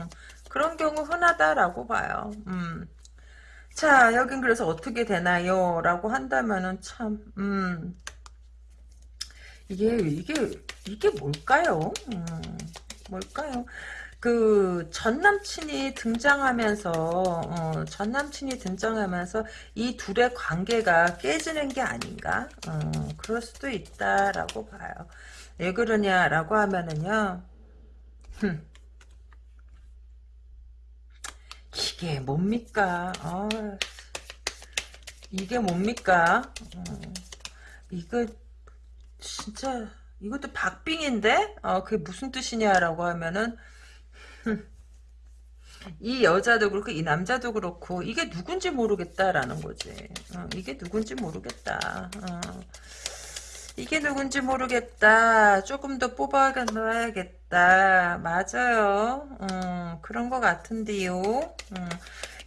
그런 경우 흔하다라고 봐요. 음. 자, 여긴 그래서 어떻게 되나요? 라고 한다면은 참, 음, 이게, 이게, 이게 뭘까요? 음, 뭘까요? 그, 전 남친이 등장하면서, 어, 전 남친이 등장하면서 이 둘의 관계가 깨지는 게 아닌가? 어, 그럴 수도 있다라고 봐요. 왜 그러냐라고 하면은요, 흠, 이게 뭡니까? 아, 이게 뭡니까? 어, 이거 진짜 이것도 박빙인데? 어, 그게 무슨 뜻이냐라고 하면은 [laughs] 이 여자도 그렇고 이 남자도 그렇고 이게 누군지 모르겠다라는 거지. 어, 이게 누군지 모르겠다. 어. 이게 누군지 모르겠다. 조금 더 뽑아놔야겠다. 맞아요. 음, 그런 것 같은데요. 음,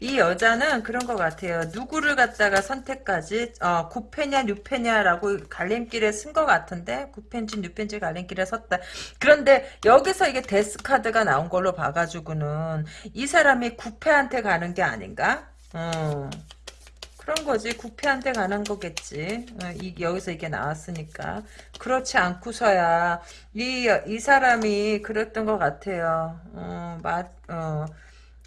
이 여자는 그런 것 같아요. 누구를 갖다가 선택까지 어, 9패냐 6패냐라고 갈림길에 쓴 것 같은데 9패인지 6패인지 갈림길에 섰다. 그런데 여기서 이게 데스 카드가 나온 걸로 봐가지고는 이 사람이 9패한테 가는 게 아닌가? 어. 그런 거지. 구패한테 가는 거겠지. 어, 이, 여기서 이게 나왔으니까. 그렇지 않고서야, 이, 이 사람이 그랬던 것 같아요. 어, 맞, 어,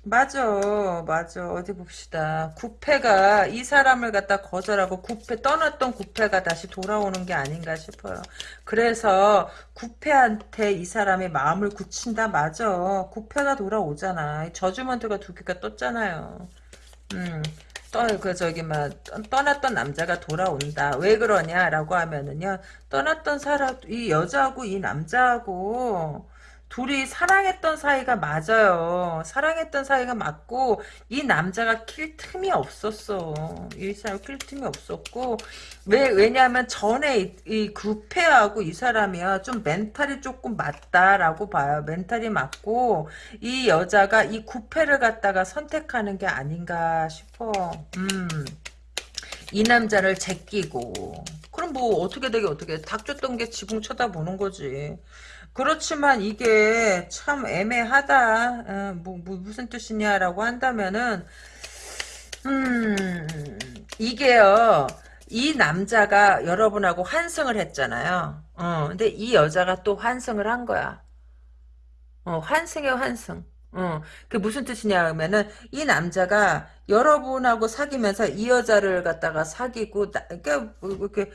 맞아, 맞아. 어디 봅시다. 구패가 이 사람을 갖다 거절하고 구패, 떠났던 구패가 다시 돌아오는 게 아닌가 싶어요. 그래서 구패한테 이 사람이 마음을 굳힌다, 맞아. 구패가 돌아오잖아. 저주먼트가 두 개가 떴잖아요. 음. 떠, 그, 저기, 막, 떠났던 남자가 돌아온다. 왜 그러냐라고 하면은요, 떠났던 사람, 이 여자하고 이 남자하고, 둘이 사랑했던 사이가 맞아요. 사랑했던 사이가 맞고 이 남자가 킬 틈이 없었어. 이 사람 킬 틈이 없었고 왜 왜냐하면 전에 이, 이 구패하고 이 사람이야 좀 멘탈이 조금 맞다라고 봐요. 멘탈이 맞고 이 여자가 이 구패를 갖다가 선택하는 게 아닌가 싶어. 음. 이 남자를 제끼고 그럼 뭐 어떻게 되게 어떻게 닥쳤던 게 지붕 쳐다보는 거지. 그렇지만 이게 참 애매하다. 어, 뭐, 뭐, 무슨 뜻이냐라고 한다면은 음 이게요. 이 남자가 여러분하고 환승을 했잖아요. 어, 근데 이 여자가 또 환승을 한 거야. 어, 환승에 환승. 어, 그 무슨 뜻이냐 하면은 이 남자가 여러분하고 사귀면서 이 여자를 갖다가 사귀고 나, 그러니까 뭐 이렇게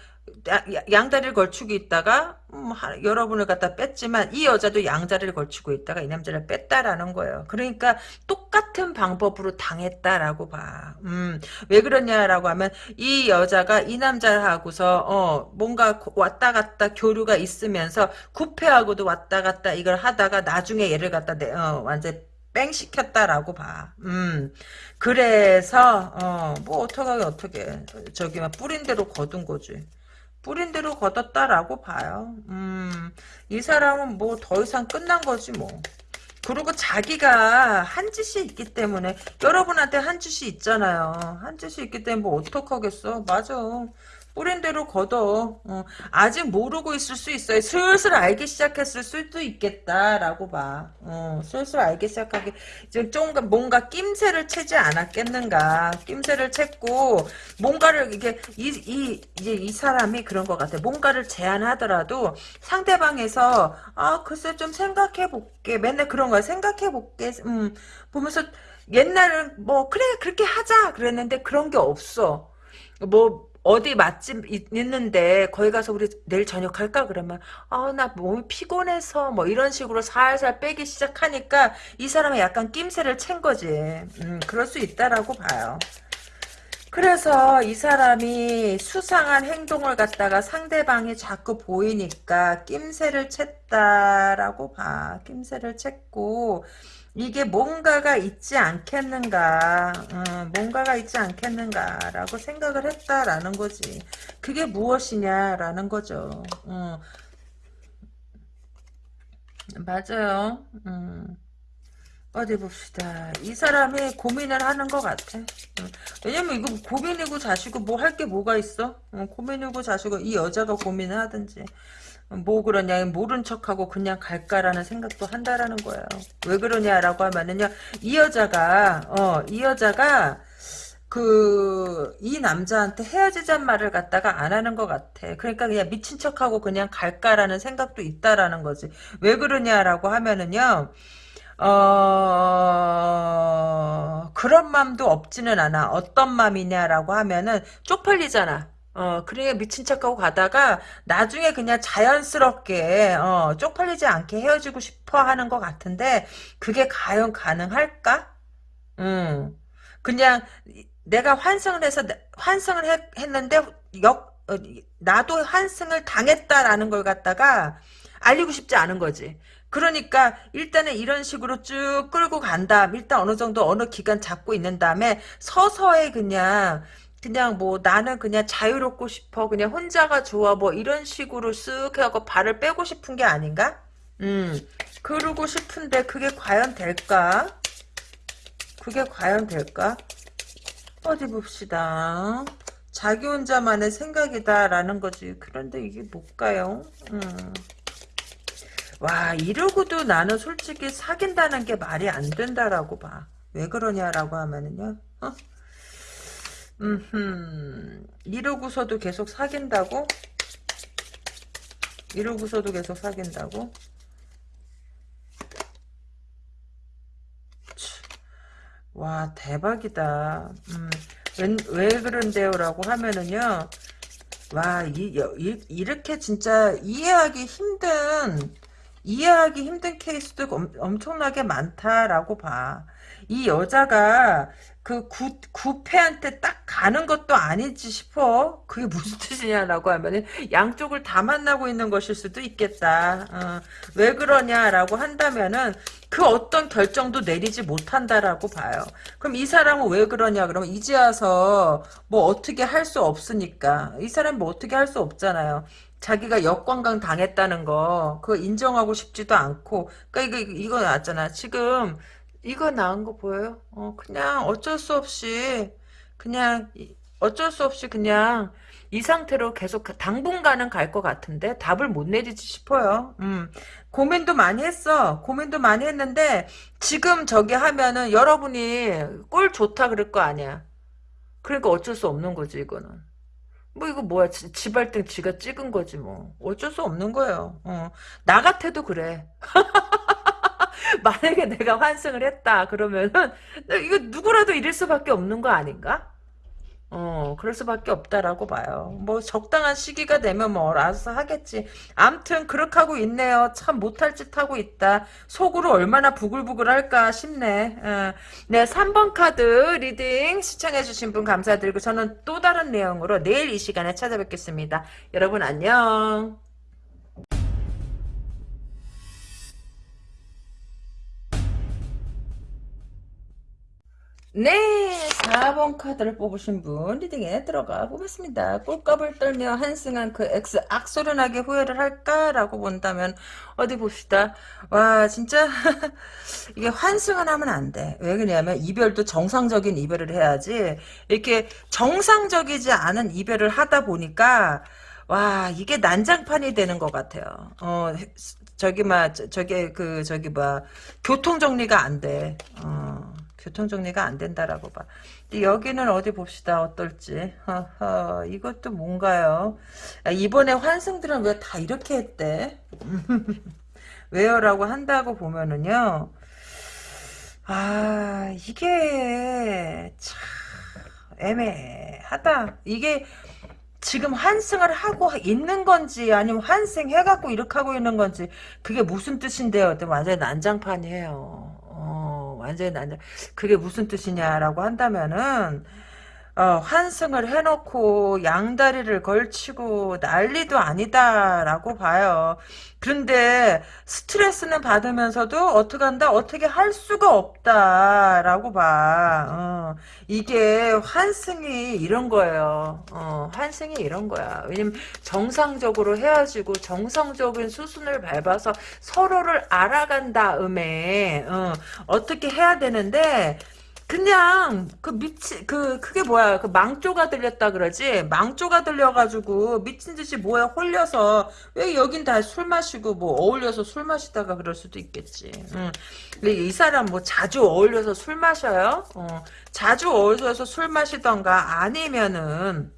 양다리를 걸치고 있다가 음, 여러분을 갖다 뺐지만 이 여자도 양다리를 걸치고 있다가 이 남자를 뺐다라는 거예요. 그러니까 똑같은 방법으로 당했다라고 봐. 음, 왜 그러냐라고 하면 이 여자가 이 남자하고서 어, 뭔가 왔다 갔다 교류가 있으면서 구패하고도 왔다 갔다 이걸 하다가 나중에 얘를 갖다 내, 어, 완전 뺑 시켰다라고 봐. 음. 그래서 어, 뭐 어떡하게 어떻게 저기 막 뿌린 대로 거둔 거지. 뿌린 대로 거뒀다라고 봐요. 음. 이 사람은 뭐 더 이상 끝난 거지 뭐. 그리고 자기가 한 짓이 있기 때문에 여러분한테 한 짓이 있잖아요. 한 짓이 있기 때문에 뭐 어떡하겠어. 맞아. 뿌린 대로 걷어. 어, 아직 모르고 있을 수 있어요. 슬슬 알기 시작했을 수도 있겠다라고 봐. 어, 슬슬 알기 시작하기 이제 좀 뭔가 낌새를 채지 않았겠는가. 낌새를 챘고 뭔가를 이게 이, 이 이제 이 사람이 그런 것 같아. 뭔가를 제안하더라도 상대방에서 아 글쎄 좀 생각해 볼게. 맨날 그런 거야. 생각해 볼게. 음 보면서 옛날은 뭐 그래 그렇게 하자 그랬는데 그런 게 없어. 뭐 어디 맛집 있는데 거기 가서 우리 내일 저녁 할까? 그러면 아 나 몸이 피곤해서 뭐 이런 식으로 살살 빼기 시작하니까 이 사람은 약간 낌새를 챈 거지. 음 그럴 수 있다라고 봐요. 그래서 이 사람이 수상한 행동을 갖다가 상대방이 자꾸 보이니까 낌새를 챘다라고 봐. 낌새를 챘고 이게 뭔가가 있지 않겠는가, 어, 뭔가가 있지 않겠는가 라고 생각을 했다라는 거지. 그게 무엇이냐라는 거죠. 어. 맞아요. 음. 어디 봅시다. 이 사람이 고민을 하는 것 같아. 음. 왜냐면 이거 고민이고 자시고 뭐 할 게 뭐가 있어? 어, 고민이고 자시고 이 여자가 고민을 하든지. 뭐 그러냐 모른 척하고 그냥 갈까라는 생각도 한다라는 거예요. 왜 그러냐라고 하면은요 이 여자가 어 이 여자가 그 이 남자한테 헤어지잔 말을 갖다가 안 하는 것 같아. 그러니까 그냥 미친 척하고 그냥 갈까라는 생각도 있다라는 거지. 왜 그러냐라고 하면은요. 어, 그런 맘도 없지는 않아. 어떤 맘이냐라고 하면은 쪽팔리잖아. 어, 그래 미친 척하고 가다가 나중에 그냥 자연스럽게 어, 쪽팔리지 않게 헤어지고 싶어 하는 것 같은데 그게 과연 가능할까? 음, 그냥 내가 환승을 해서 환승을 했, 했는데 역 어, 나도 환승을 당했다라는 걸 갖다가 알리고 싶지 않은 거지. 그러니까 일단은 이런 식으로 쭉 끌고 간 다음 일단 어느 정도 어느 기간 잡고 있는 다음에 서서히 그냥 그냥 뭐 나는 그냥 자유롭고 싶어 그냥 혼자가 좋아 뭐 이런 식으로 쓱 하고 발을 빼고 싶은 게 아닌가? 음 그러고 싶은데 그게 과연 될까? 그게 과연 될까? 어디 봅시다. 자기 혼자만의 생각이다라는 거지. 그런데 이게 뭘까요? 음. 와 이러고도 나는 솔직히 사귄다는 게 말이 안 된다라고 봐. 왜 그러냐라고 하면은요. 어? 음, 이러고서도 계속 사귄다고? 이러고서도 계속 사귄다고? 와 대박이다. 음, 왜, 왜 그런데요? 라고 하면은요. 와 이, 이, 이렇게 진짜 이해하기 힘든 이해하기 힘든 케이스도 엄, 엄청나게 많다라고 봐. 이 여자가 그 구, 구패한테 딱 가는 것도 아니지 싶어. 그게 무슨 [laughs] 뜻이냐라고 하면은 양쪽을 다 만나고 있는 것일 수도 있겠다. 어, 왜 그러냐라고 한다면은 그 어떤 결정도 내리지 못한다라고 봐요. 그럼 이 사람은 왜 그러냐 그러면 이제 와서 뭐 어떻게 할 수 없으니까 이 사람 뭐 어떻게 할 수 없잖아요. 자기가 역관광 당했다는 거 그거 인정하고 싶지도 않고 그러니까 이거 이거 났잖아. 지금 이거 나은 거 보여요? 어, 그냥 어쩔 수 없이 그냥 어쩔 수 없이 그냥 이 상태로 계속 당분간은 갈 것 같은데 답을 못 내리지 싶어요. 음. 고민도 많이 했어. 고민도 많이 했는데 지금 저기 하면은 여러분이 꼴 좋다 그럴 거 아니야. 그러니까 어쩔 수 없는 거지 이거는. 뭐 이거 뭐야 지발등 지가 찍은 거지 뭐 어쩔 수 없는 거예요. 어. 나 같아도 그래. [laughs] [laughs] 만약에 내가 환승을 했다 그러면은 이거 누구라도 이럴 수밖에 없는 거 아닌가? 어, 그럴 수밖에 없다라고 봐요. 뭐 적당한 시기가 되면 뭐 알아서 하겠지. 암튼 그렇게 하고 있네요. 참 못할 짓 하고 있다. 속으로 얼마나 부글부글 할까 싶네. 어. 네, 3번 카드 reading 시청해주신 분 감사드리고 저는 또 다른 내용으로 내일 이 시간에 찾아뵙겠습니다. 여러분 안녕. 네, 4번 카드를 뽑으신 분 reading에 들어가 보겠습니다. 꼴값을 떨며 환승한 그 X 악소리 나게 후회를 할까라고 본다면 어디 봅시다. 와 진짜 [laughs] 이게 환승을 하면 안 돼. 왜 그러냐면 이별도 정상적인 이별을 해야지 이렇게 정상적이지 않은 이별을 하다 보니까 와 이게 난장판이 되는 것 같아요. 어 저기 막 저기 그 저기 뭐 교통 정리가 안 돼. 어. 교통 정리가 안 된다라고 봐. 근데 여기는 어디 봅시다. 어떨지. 허허, 이것도 뭔가요? 야, 이번에 환승들은 왜 다 이렇게 했대? [laughs] 왜요 라고 한다고 보면은요. 아, 이게 참 애매하다. 이게 지금 환승을 하고 있는 건지 아니면 환승해갖고 이렇게 하고 있는 건지 그게 무슨 뜻인데요? 완전히 난장판이에요. 어, 완전히 난장. 그게 무슨 뜻이냐라고 한다면은 어, 환승을 해놓고 양다리를 걸치고 난리도 아니다라고 봐요. 그런데 스트레스는 받으면서도 어떻게 한다? 어떻게 할 수가 없다라고 봐. 어, 이게 환승이 이런 거예요. 어, 환승이 이런 거야. 왜냐면 정상적으로 헤어지고 정상적인 수순을 밟아서 서로를 알아간 다음에 어, 어떻게 해야 되는데 그냥 그 미치 그 그게 뭐야 그 망조가 들렸다 그러지 망조가 들려가지고 미친 듯이 뭐야 홀려서 왜 여긴 다 술 마시고 뭐 어울려서 술 마시다가 그럴 수도 있겠지. 응. 근데 이 사람 뭐 자주 어울려서 술 마셔요? 어, 자주 어울려서 술 마시던가 아니면은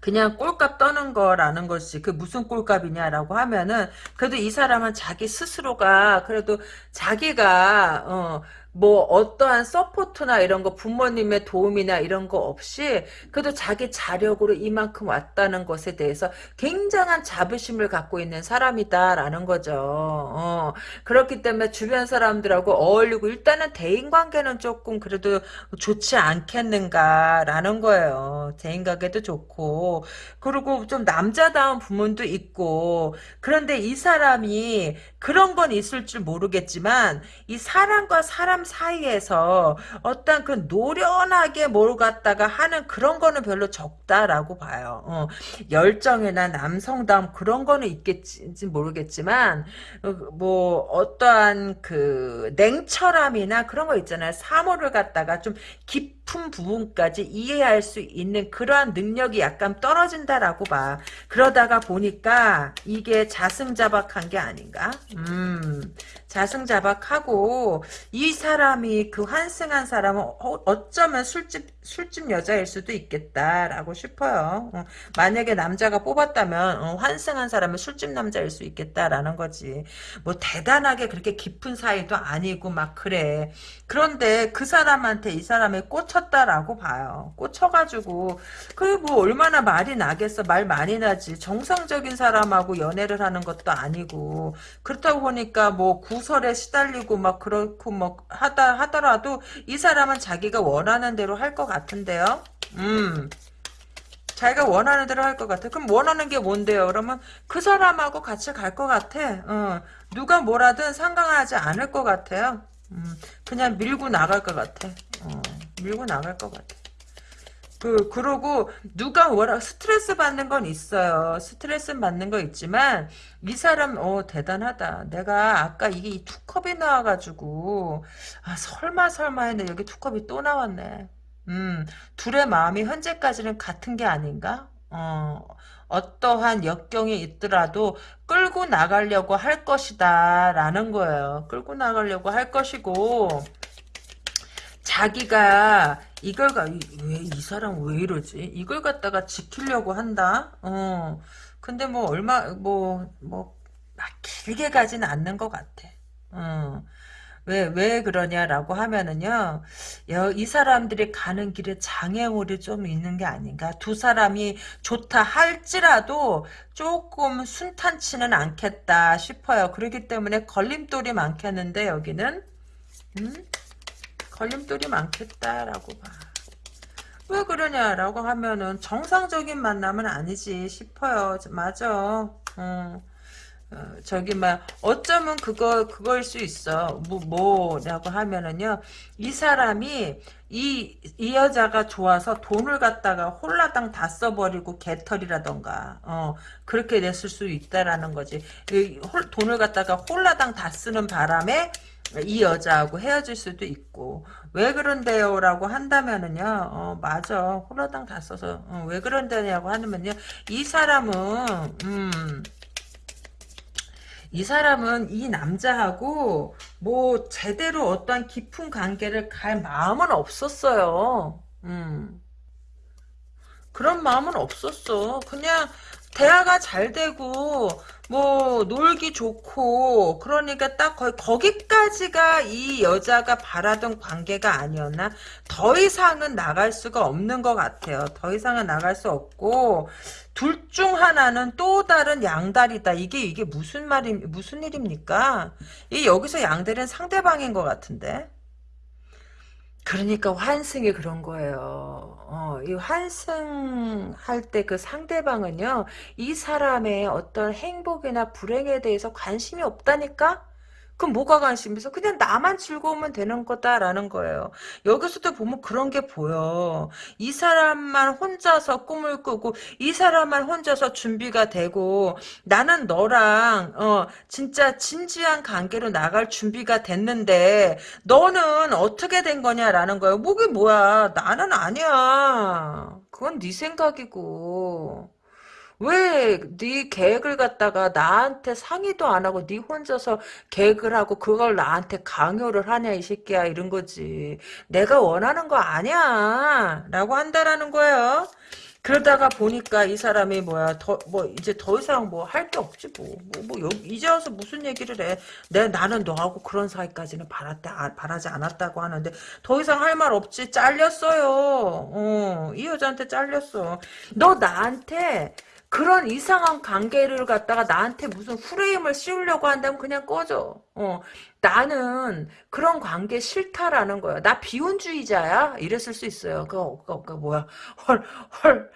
그냥 꼴값 떠는 거라는 것이 그 무슨 꼴값이냐라고 하면은 그래도 이 사람은 자기 스스로가 그래도 자기가 어 뭐 어떠한 support나 이런 거 부모님의 도움이나 이런 거 없이 그래도 자기 자력으로 이만큼 왔다는 것에 대해서 굉장한 자부심을 갖고 있는 사람이다라는 거죠. 어, 그렇기 때문에 주변 사람들하고 어울리고 일단은 대인관계는 조금 그래도 좋지 않겠는가라는 거예요. 대인관계도 좋고 그리고 좀 남자다운 부분도 있고 그런데 이 사람이 그런 건 있을 줄 모르겠지만 이 사람과 사람 사이에서 어떤 그 노련하게 뭘 갖다가 하는 그런 거는 별로 적다라고 봐요. 어, 열정이나 남성다움 그런 거는 있겠지 모르겠지만 어, 뭐 어떠한 그 냉철함이나 그런 거 있잖아요. 사물을 갖다가 좀 깊은 부분까지 이해할 수 있는 그러한 능력이 약간 떨어진다라고 봐. 그러다가 보니까 이게 자승자박한 게 아닌가? 음, 자승자박하고 이 사람이 그 환승한 사람은 어, 쩌면 술집 술집 여자일 수도 있겠다라고 싶어요. 어, 만약에 남자가 뽑았다면 어, 환승한 사람은 술집 남자일 수 있겠다라는 거지. 뭐 대단하게 그렇게 깊은 사이도 아니고 막 그래. 그런데 그 사람한테 이 사람이 꽂혔다라고 봐요. 꽂혀가지고 그게 뭐 얼마나 말이 나겠어. 말 많이 나지. 정상적인 사람하고 연애를 하는 것도 아니고 그렇다고 보니까 뭐 구 설에 시달리고 막 그렇고 뭐 하다 하더라도 이 사람은 자기가 원하는 대로 할 것 같은데요. 음. 자기가 원하는 대로 할 것 같아. 그럼 원하는 게 뭔데요? 그러면 그 사람하고 같이 갈 것 같아. 어. 누가 뭐라든 상관하지 않을 것 같아요. 음. 그냥 밀고 나갈 것 같아. 어. 밀고 나갈 것 같아. 그, 그러고, 누가 뭐라, 스트레스 받는 건 있어요. 스트레스 받는 거 있지만, 이 사람, 어, 대단하다. 내가 아까 이게 두 컵이 나와가지고, 아, 설마, 설마 했는데, 여기 두 컵이 또 나왔네. 음, 둘의 마음이 현재까지는 같은 게 아닌가? 어, 어떠한 역경이 있더라도 끌고 나가려고 할 것이다. 라는 거예요. 끌고 나가려고 할 것이고, 자기가 이걸 왜이 사람 왜 이러지? 이걸 갖다가 지키려고 한다. 어. 근데 뭐 얼마 뭐 뭐 막 길게 가진 않는 것 같아. 어. 왜, 왜 그러냐라고 하면은요, 이 사람들이 가는 길에 장애물이 좀 있는 게 아닌가. 두 사람이 좋다 할지라도 조금 순탄치는 않겠다 싶어요. 그렇기 때문에 걸림돌이 많겠는데, 여기는. 음? 걸림돌이 많겠다라고 봐. 왜 그러냐라고 하면은 정상적인 만남은 아니지 싶어요. 맞아. 어. 어, 저기 막 어쩌면 그거 그거일 수 있어. 뭐 뭐라고 하면은요. 이 사람이 이, 이 여자가 좋아서 돈을 갖다가 홀라당 다 써버리고 개털이라던가, 어, 그렇게 냈을 수 있다라는 거지. 이 홀, 돈을 갖다가 홀라당 다 쓰는 바람에 이 여자하고 헤어질 수도 있고, 왜 그런데요? 라고 한다면은요, 어, 맞아. 홀라당 다 써서, 어, 왜 그런데냐고 하면요, 이 사람은, 음, 이 사람은 이 남자하고 뭐 제대로 어떠한 깊은 관계를 갈 마음은 없었어요. 음. 그런 마음은 없었어. 그냥 대화가 잘 되고 뭐 놀기 좋고 그러니까 딱 거의 거기까지가 이 여자가 바라던 관계가 아니었나? 더 이상은 나갈 수가 없는 것 같아요. 더 이상은 나갈 수 없고 둘 중 하나는 또 다른 양다리다. 이게 이게 무슨 말이 무슨 일입니까? 이 여기서 양다리는 상대방인 것 같은데. 그러니까 환승이 그런 거예요. 어, 이 환승할 때 그 상대방은요, 이 사람의 어떤 행복이나 불행에 대해서 관심이 없다니까? 그럼 뭐가 관심 있어? 그냥 나만 즐거우면 되는 거다라는 거예요. 여기서도 보면 그런 게 보여. 이 사람만 혼자서 꿈을 꾸고 이 사람만 혼자서 준비가 되고 나는 너랑 어 진짜 진지한 관계로 나갈 준비가 됐는데 너는 어떻게 된 거냐라는 거예요. 목이 뭐야? 나는 아니야. 그건 네 생각이고. 왜 네 계획을 갖다가 나한테 상의도 안 하고 네 혼자서 계획을 하고 그걸 나한테 강요를 하냐 이 새끼야 이런 거지. 내가 원하는 거 아니야 라고 한다라는 거예요. 그러다가 보니까 이 사람이 뭐야 더 뭐 이제 더 이상 뭐 할 게 없지 뭐. 뭐, 뭐 여기 이제 와서 무슨 얘기를 해. 내 나는 너하고 그런 사이까지는 바랐다 아, 바라지 않았다고 하는데 더 이상 할 말 없지. 잘렸어요. 어, 이 여자한테 잘렸어. 너 나한테 그런 이상한 관계를 갖다가 나한테 무슨 프레임을 씌우려고 한다면 그냥 꺼져. 어, 나는 그런 관계 싫다라는 거야. 나 비혼주의자야? 이랬을 수 있어요. 그, 그, 그 뭐야. 헐, 헐,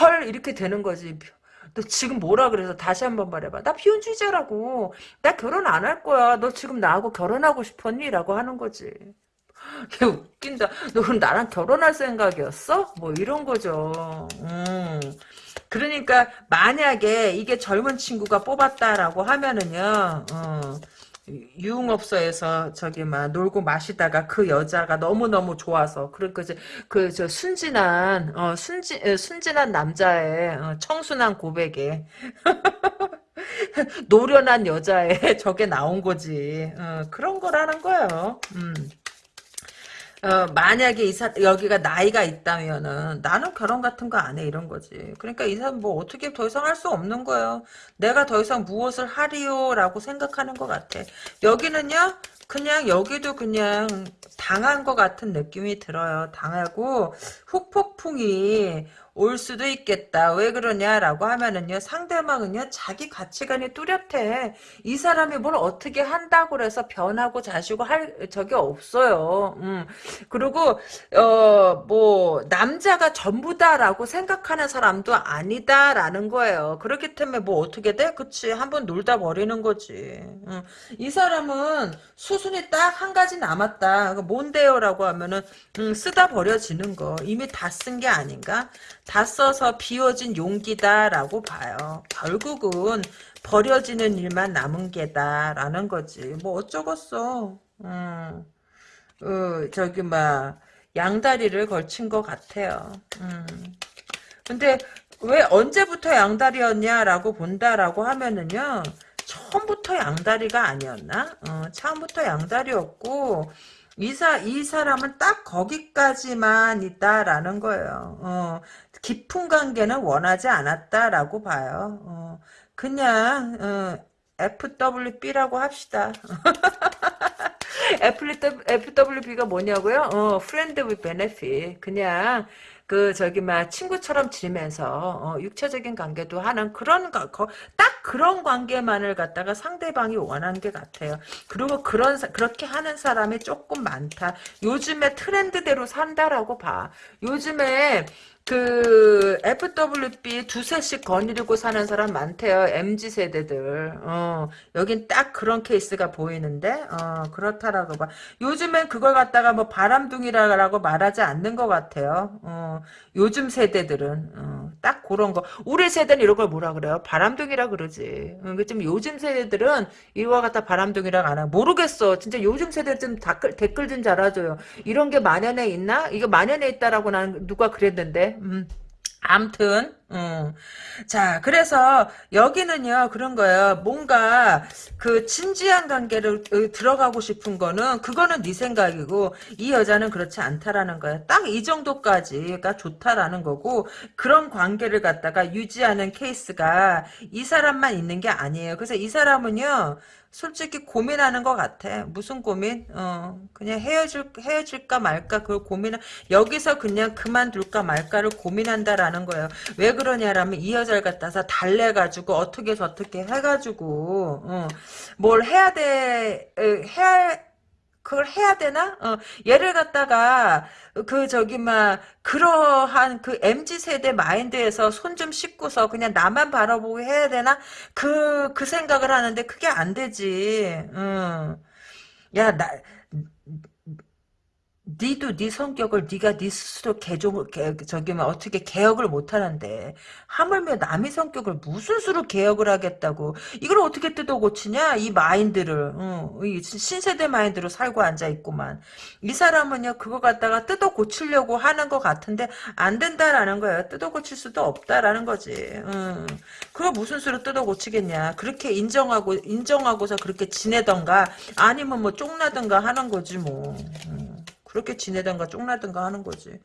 헐, 이렇게 되는 거지. 너 지금 뭐라 그래서 다시 한번 말해봐. 나 비혼주의자라고. 나 결혼 안 할 거야. 너 지금 나하고 결혼하고 싶었니? 라고 하는 거지. [laughs] 걔 웃긴다. 너 그럼 나랑 결혼할 생각이었어? 뭐 이런 거죠. 음. 그러니까 만약에 이게 젊은 친구가 뽑았다라고 하면은요. 어, 유흥업소에서 저기 막 놀고 마시다가 그 여자가 너무 너무 좋아서 그러니까 이제 그 저 순진한 어 순진 순진한 남자의 어, 청순한 고백에 [laughs] 노련한 여자의 [laughs] 저게 나온 거지 어, 그런 거라는 거예요. 음. 어, 만약에 이 사, 여기가 나이가 있다면은, 나는 결혼 같은 거 안 해, 이런 거지. 그러니까 이 사람 뭐 어떻게 더 이상 할 수 없는 거예요. 내가 더 이상 무엇을 하리요? 라고 생각하는 것 같아. 여기는요, 그냥 여기도 그냥 당한 것 같은 느낌이 들어요. 당하고, 후폭풍이 올 수도 있겠다. 왜 그러냐라고 하면은요. 상대방은요. 자기 가치관이 뚜렷해. 이 사람이 뭘 어떻게 한다고 그래서 변하고 자시고 할 적이 없어요. 음. 그리고 어 뭐 남자가 전부다라고 생각하는 사람도 아니다라는 거예요. 그렇기 때문에 뭐 어떻게 돼? 그치 한번 놀다 버리는 거지. 음. 이 사람은 수순이 딱 한 가지 남았다. 뭔데요라고 하면은 음, 쓰다 버려지는 거. 이미 다 쓴 게 아닌가? 다 써서 비워진 용기다라고 봐요. 결국은 버려지는 일만 남은 게다라는 거지. 뭐 어쩌겠어. 음, 어, 저기 막 양다리를 걸친 것 같아요. 음. 근데 왜 언제부터 양다리였냐라고 본다라고 하면은요. 처음부터 양다리가 아니었나? 어, 처음부터 양다리였고 이사 이 사람은 딱 거기까지만 있다라는 거예요. 어, 깊은 관계는 원하지 않았다라고 봐요. 어, 그냥 어, FWB라고 합시다. [laughs] FWB가 뭐냐고요? 어, Friend with Benefit. 그냥 그 저기 막 친구처럼 지내면서 어, 육체적인 관계도 하는 그런 거, 거- 딱 그런 관계만을 갖다가 상대방이 원하는 게 같아요. 그리고 그런 사- 그렇게 하는 사람이 조금 많다. 요즘에 트렌드대로 산다라고 봐. 요즘에 그 FWB 두세씩 거느리고 사는 사람 많대요. MZ 세대들. 어, 여긴 딱 그런 케이스가 보이는데 어, 그렇다라고 봐. 요즘엔 그걸 갖다가 뭐 바람둥이라고 말하지 않는 것 같아요. 어, 요즘 세대들은 어, 딱 그런 거. 우리 세대는 이런 걸 뭐라 그래요? 바람둥이라 그러지. 어, 좀 요즘 세대들은 이와 같다 바람둥이라고 안 하. 모르겠어. 진짜 요즘 세대 좀 댓글, 댓글 좀 달아줘요. 이런 게 만연해 있나? 이거 만연해 있다라고 난 누가 그랬는데. 음. 암튼, 음. 자, 그래서 여기는요, 그런 거예요. 뭔가 그 진지한 관계를 어, 들어가고 싶은 거는, 그거는 네 생각이고, 이 여자는 그렇지 않다라는 거야. 딱이 정도까지가 좋다라는 거고, 그런 관계를 갖다가 유지하는 케이스가 이 사람만 있는 게 아니에요. 그래서 이 사람은요, 솔직히 고민하는 것 같아. 무슨 고민? 어, 그냥 헤어질, 헤어질까 말까, 그걸 고민을, 여기서 그냥 그만둘까 말까를 고민한다라는 거예요. 왜 그러냐라면 이 여자를 갖다서 달래가지고 어떻게 저떻게 해가지고, 어, 뭘 해야 돼, 에, 해야, 그걸 해야 되나? 어, 얘를 갖다가 그 저기 막 그러한 그 MZ 세대 마인드에서 손 좀 씻고서 그냥 나만 바라보고 해야 되나? 그그 생각을 하는데 그게 안 되지. 응. 야, 나 니도 네 성격을 네가 네 스스로 개종 개, 저기 막 어떻게 개혁을 못 하는데 하물며 남의 성격을 무슨 수로 개혁을 하겠다고. 이걸 어떻게 뜯어 고치냐? 이 마인드를. 어, 이 신세대 마인드로 살고 앉아 있구만. 이 사람은요 그거 갖다가 뜯어 고치려고 하는 것 같은데 안 된다라는 거예요. 뜯어 고칠 수도 없다라는 거지. 음. 그거 무슨 수로 뜯어 고치겠냐? 그렇게 인정하고 인정하고서 그렇게 지내던가 아니면 뭐 쫑나든가 하는 거지 뭐. 음. 그렇게 지내던가 쫑나든가 하는 거지.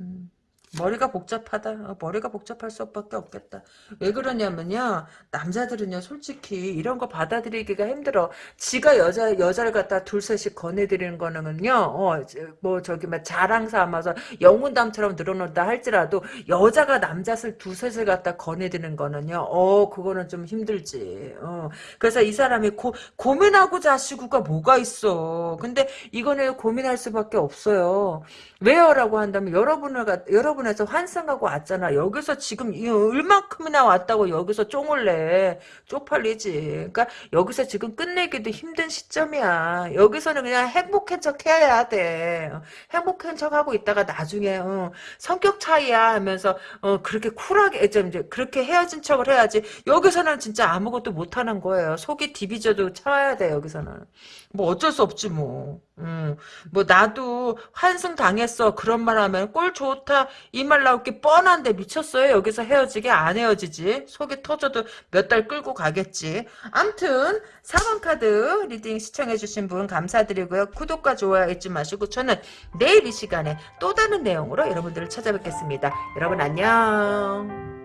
음. 머리가 복잡하다. 어, 머리가 복잡할 수밖에 없겠다. 왜 그러냐면요. 남자들은요. 솔직히 이런 거 받아들이기가 힘들어. 지가 여자 여자를 갖다 둘셋씩 거내드리는 거는요. 어, 뭐 저기 막 자랑 삼아서 영혼담처럼 늘어놓다 할지라도 여자가 남자를 두 셋을 갖다 거내드리는 거는요. 어, 그거는 좀 힘들지. 어. 그래서 이 사람이 고, 고민하고자 하시고가 뭐가 있어. 근데 이거는 고민할 수밖에 없어요. 왜요라고 한다면 여러분을 여러분 에서 환승하고 왔잖아. 여기서 지금 이 얼만큼이나 왔다고 여기서 쫑을 내. 쪽팔리지. 그러니까 여기서 지금 끝내기도 힘든 시점이야. 여기서는 그냥 행복한 척 해야 돼. 행복한 척 하고 있다가 나중에 어, 성격 차이야 하면서 어, 그렇게 쿨하게 좀 이제 그렇게 헤어진 척을 해야지. 여기서는 진짜 아무것도 못하는 거예요. 속이 디비져도 참아야 돼 여기서는. 뭐 어쩔 수 없지 뭐. 음, 뭐 나도 환승 당했어. 그런 말 하면 꼴 좋다. 이 말 나올 게. 뻔한데 미쳤어요. 여기서 헤어지게 안 헤어지지. 속이 터져도 몇 달 끌고 가겠지. 암튼 4번 카드 reading 시청해주신 분 감사드리고요. 구독과 좋아요 잊지 마시고 저는 내일 이 시간에 또 다른 내용으로 여러분들을 찾아뵙겠습니다. 여러분 안녕